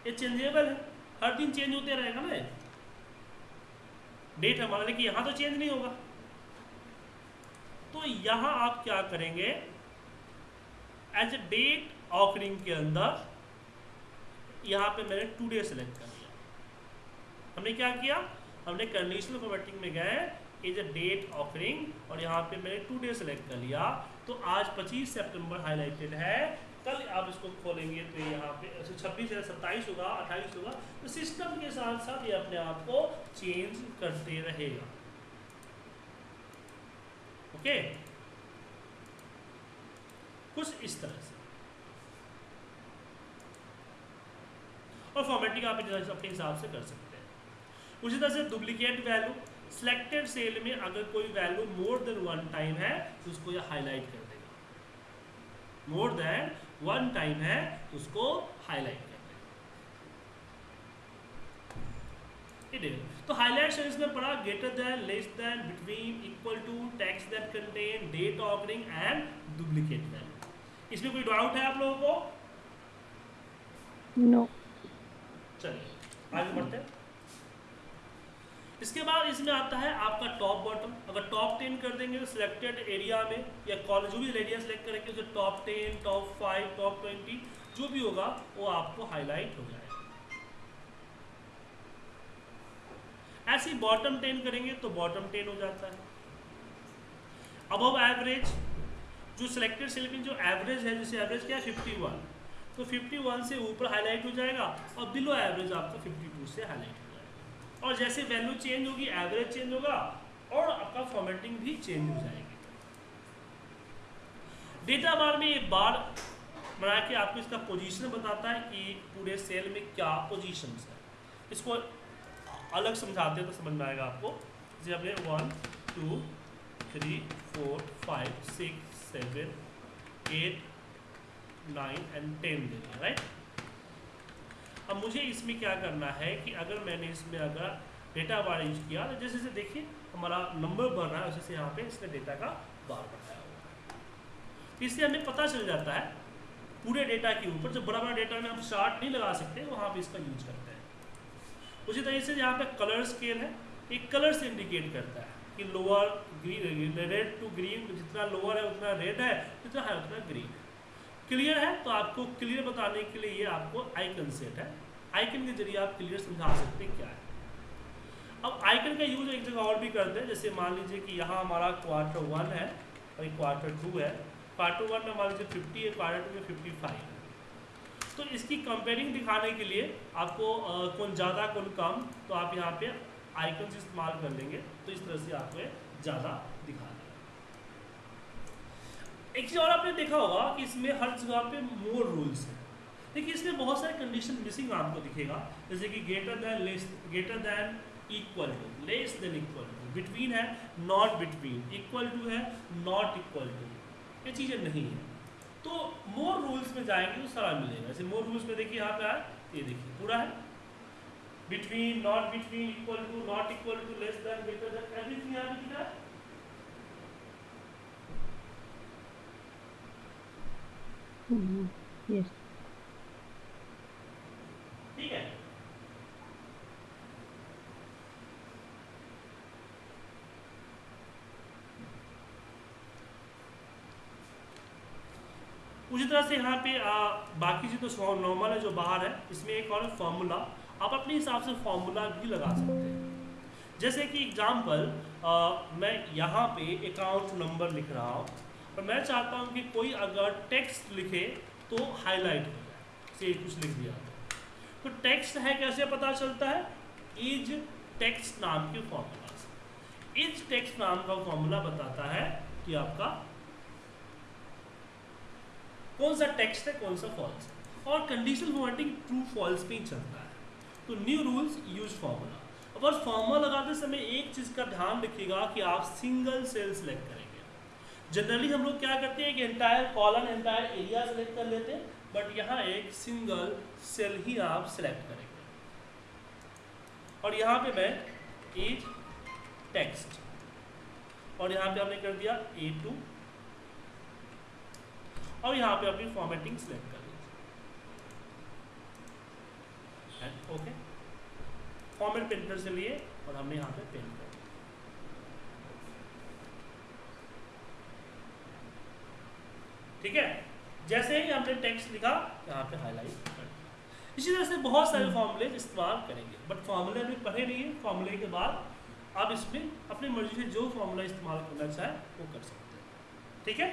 ये चेंजेबल है। हर दिन चेंज होते रहेगा ना डेट हमारा, लेकिन यहाँ तो चेंज नहीं होगा। यहाँ आप क्या करेंगे? एज ए डेट ऑकरिंग के अंदर, यहाँ पे मैंने टू डे सेलेक्ट कर लिया हमने क्या किया? हमने कंडीशनल फॉर्मेटिंग में गए इज़ अ डेट ऑफरिंग और यहाँ पे मैंने टू डे सेलेक्ट कर लिया। तो आज 25 सितंबर हाईलाइटेड है। कल आप इसको खोलेंगे तो यहाँ पे छब्बीस है, सत्ताईस होगा, अट्ठाईस होगा। तो सिस्टम के साथ साथ ये अपने आप को चेंज करते रहेगा। ओके? कुछ इस तरह से। और फॉर्मेटिंग आप अपने हिसाब से कर सकते हैं। उसी तरह से डुप्लीकेट वैल्यू सिलेक्टेड सेल में अगर कोई value more than one time है तो उसको यह हाईलाइट कर देगा। मोर देन वन टाइम है तो उसको हाईलाइट कर देगा तो हाईलाइट सेल्स में पढ़ा greater than less than between equal to text that contain date offering and duplicate value इसमें कोई डाउट है आप लोगों को? नो चलिए आगे बढ़ते हैं। इसके बाद इसमें आता है आपका टॉप बॉटम अगर टॉप टेन कर देंगे तो सिलेक्टेड एरिया में या कॉलेज जो भी एरिया सेलेक्ट करेंगे उसे top ten top five top twenty जो भी होगा वो आपको हाईलाइट हो जाएगा। ऐसे ही बॉटम टेन करेंगे तो बॉटम टेन हो जाता है। अब एवरेज जो सिलेक्टेड सेल में जो एवरेज है, जैसे एवरेज क्या है फिफ्टी वन तो फिफ्टी वन से ऊपर हाईलाइट हो जाएगा और बिलो एवरेज आपका फिफ्टी टू से हाईलाइट हो जाएगा। और जैसे वैल्यू चेंज होगी एवरेज चेंज होगा और आपका फॉर्मेटिंग भी चेंज हो जाएगी। डेटा बार में एक बार बना के आपको इसका पोजीशन बताता है कि पूरे सेल में क्या पोजीशन है। इसको अलग समझाते हैं तो समझ में आएगा आपको। जैसे हमने one two three four five six seven eight nine and ten दे दिया राइट अब मुझे इसमें क्या करना है कि अगर मैंने इसमें अगर डेटा बार यूज़ किया तो जैसे जैसे देखिए, हमारा नंबर बढ़ रहा है वैसे यहाँ पे इसने डेटा का बार बढ़ाया हुआ है। इससे हमें पता चल जाता है, पूरे डेटा के ऊपर जो बड़ा बड़ा डेटा में हम चार्ट नहीं लगा सकते, वहाँ पे इसका यूज़ करते हैं। उसी तरीके से यहाँ पे कलर स्केल है। एक कलर से इंडिकेट करता है कि lower green red to green जितना लोअर है, उतना रेड है, जितना है उतना ग्रीन है। क्लियर है? तो आपको क्लियर बताने के लिए ये आपको आइकन सेट है। आइकन के ज़रिए आप क्लियर समझा सकते हैं क्या है। अब आइकन का यूज़ एक जगह और भी करते हैं जैसे मान लीजिए कि यहाँ हमारा क्वार्टर वन है और क्वार्टर टू है। क्वार्टर वन में मान लीजिए फिफ्टी है क्वार्टर टू में फिफ्टी फाइव है तो इसकी कंपेयरिंग दिखाने के लिए आपको कौन ज़्यादा, कौन कम तो आप यहाँ पे आइकन इस्तेमाल कर लेंगे। तो इस तरह से आपको ज़्यादा दिखा देगा। एक चीज़ और आपने देखा होगा कि इसमें हर जगह पे मोर रूल्स हैं। देखिए, इसमें बहुत सारे कंडीशन मिसिंग आपको दिखेगा। जैसे कि greater than less greater than equal to less than equal to between है नॉट बिटवीन इक्वल टू है नॉट इक्वल टू ये चीज़ें नहीं है। तो मोर रूल्स में जाएँगे तो सारा मिलेगा। जैसे मोर रूल्स में देखिए यहाँ पे आए ये देखिए, पूरा है। Between not between equal to not equal to less than greater than everything यहाँ पे दिखा है। यस ठीक है उसी तरह से यहाँ पे आ, बाकी चीज़ तो नॉर्मल है जो बाहर है इसमें एक और फॉर्मूला आप अपने हिसाब से फॉर्मूला भी लगा सकते हैं। जैसे कि एग्ज़ाम्पल मैं यहाँ पे अकाउंट नंबर लिख रहा हूँ और मैं चाहता हूँ कि कोई अगर टेक्स्ट लिखे तो हाईलाइट हो जाए से कुछ लिख दिया। तो टेक्स्ट है कैसे पता चलता है? इज़ टेक्स्ट नाम के फॉर्मूला इज़ टेक्स्ट नाम का फॉर्मूला बताता है कि आपका कौन सा टेक्स्ट है, कौन सा फॉल्स और कंडीशनल फॉर्मेटिंग ट्रू फॉल्स पे ही चलता है। तो न्यू रूल्स यूज़ फॉर्मूला अब और फॉर्मूला लगाते समय एक चीज़ का ध्यान रखिएगा कि आप सिंगल सेल सेलेक्ट करेंगे। जनरली हम लोग क्या करते हैं कि entire column entire area select कर लेते हैं बट यहाँ एक सिंगल सेल ही आप सेलेक्ट करेंगे। और यहाँ पे मैं एज टेक्स्ट और यहाँ पे हमने कर दिया ए टू और यहाँ पे अपनी फॉर्मेटिंग सेलेक्ट कर लीजिए। ओके फॉर्मेट प्रिंटर से लिए और हमने यहाँ पे प्रिंट कर ठीक है? जैसे ही हमने टेक्स्ट लिखा, यहाँ पे हाईलाइट कर इसी तरह से बहुत सारे फॉर्मूले इस्तेमाल करेंगे। बट फॉर्मूले अभी पढ़े नहीं है। फॉर्मूले के बाद आप इसमें अपनी मर्ज़ी से जो फॉर्मूला इस्तेमाल करना चाहे, वो कर सकते हैं। ठीक है?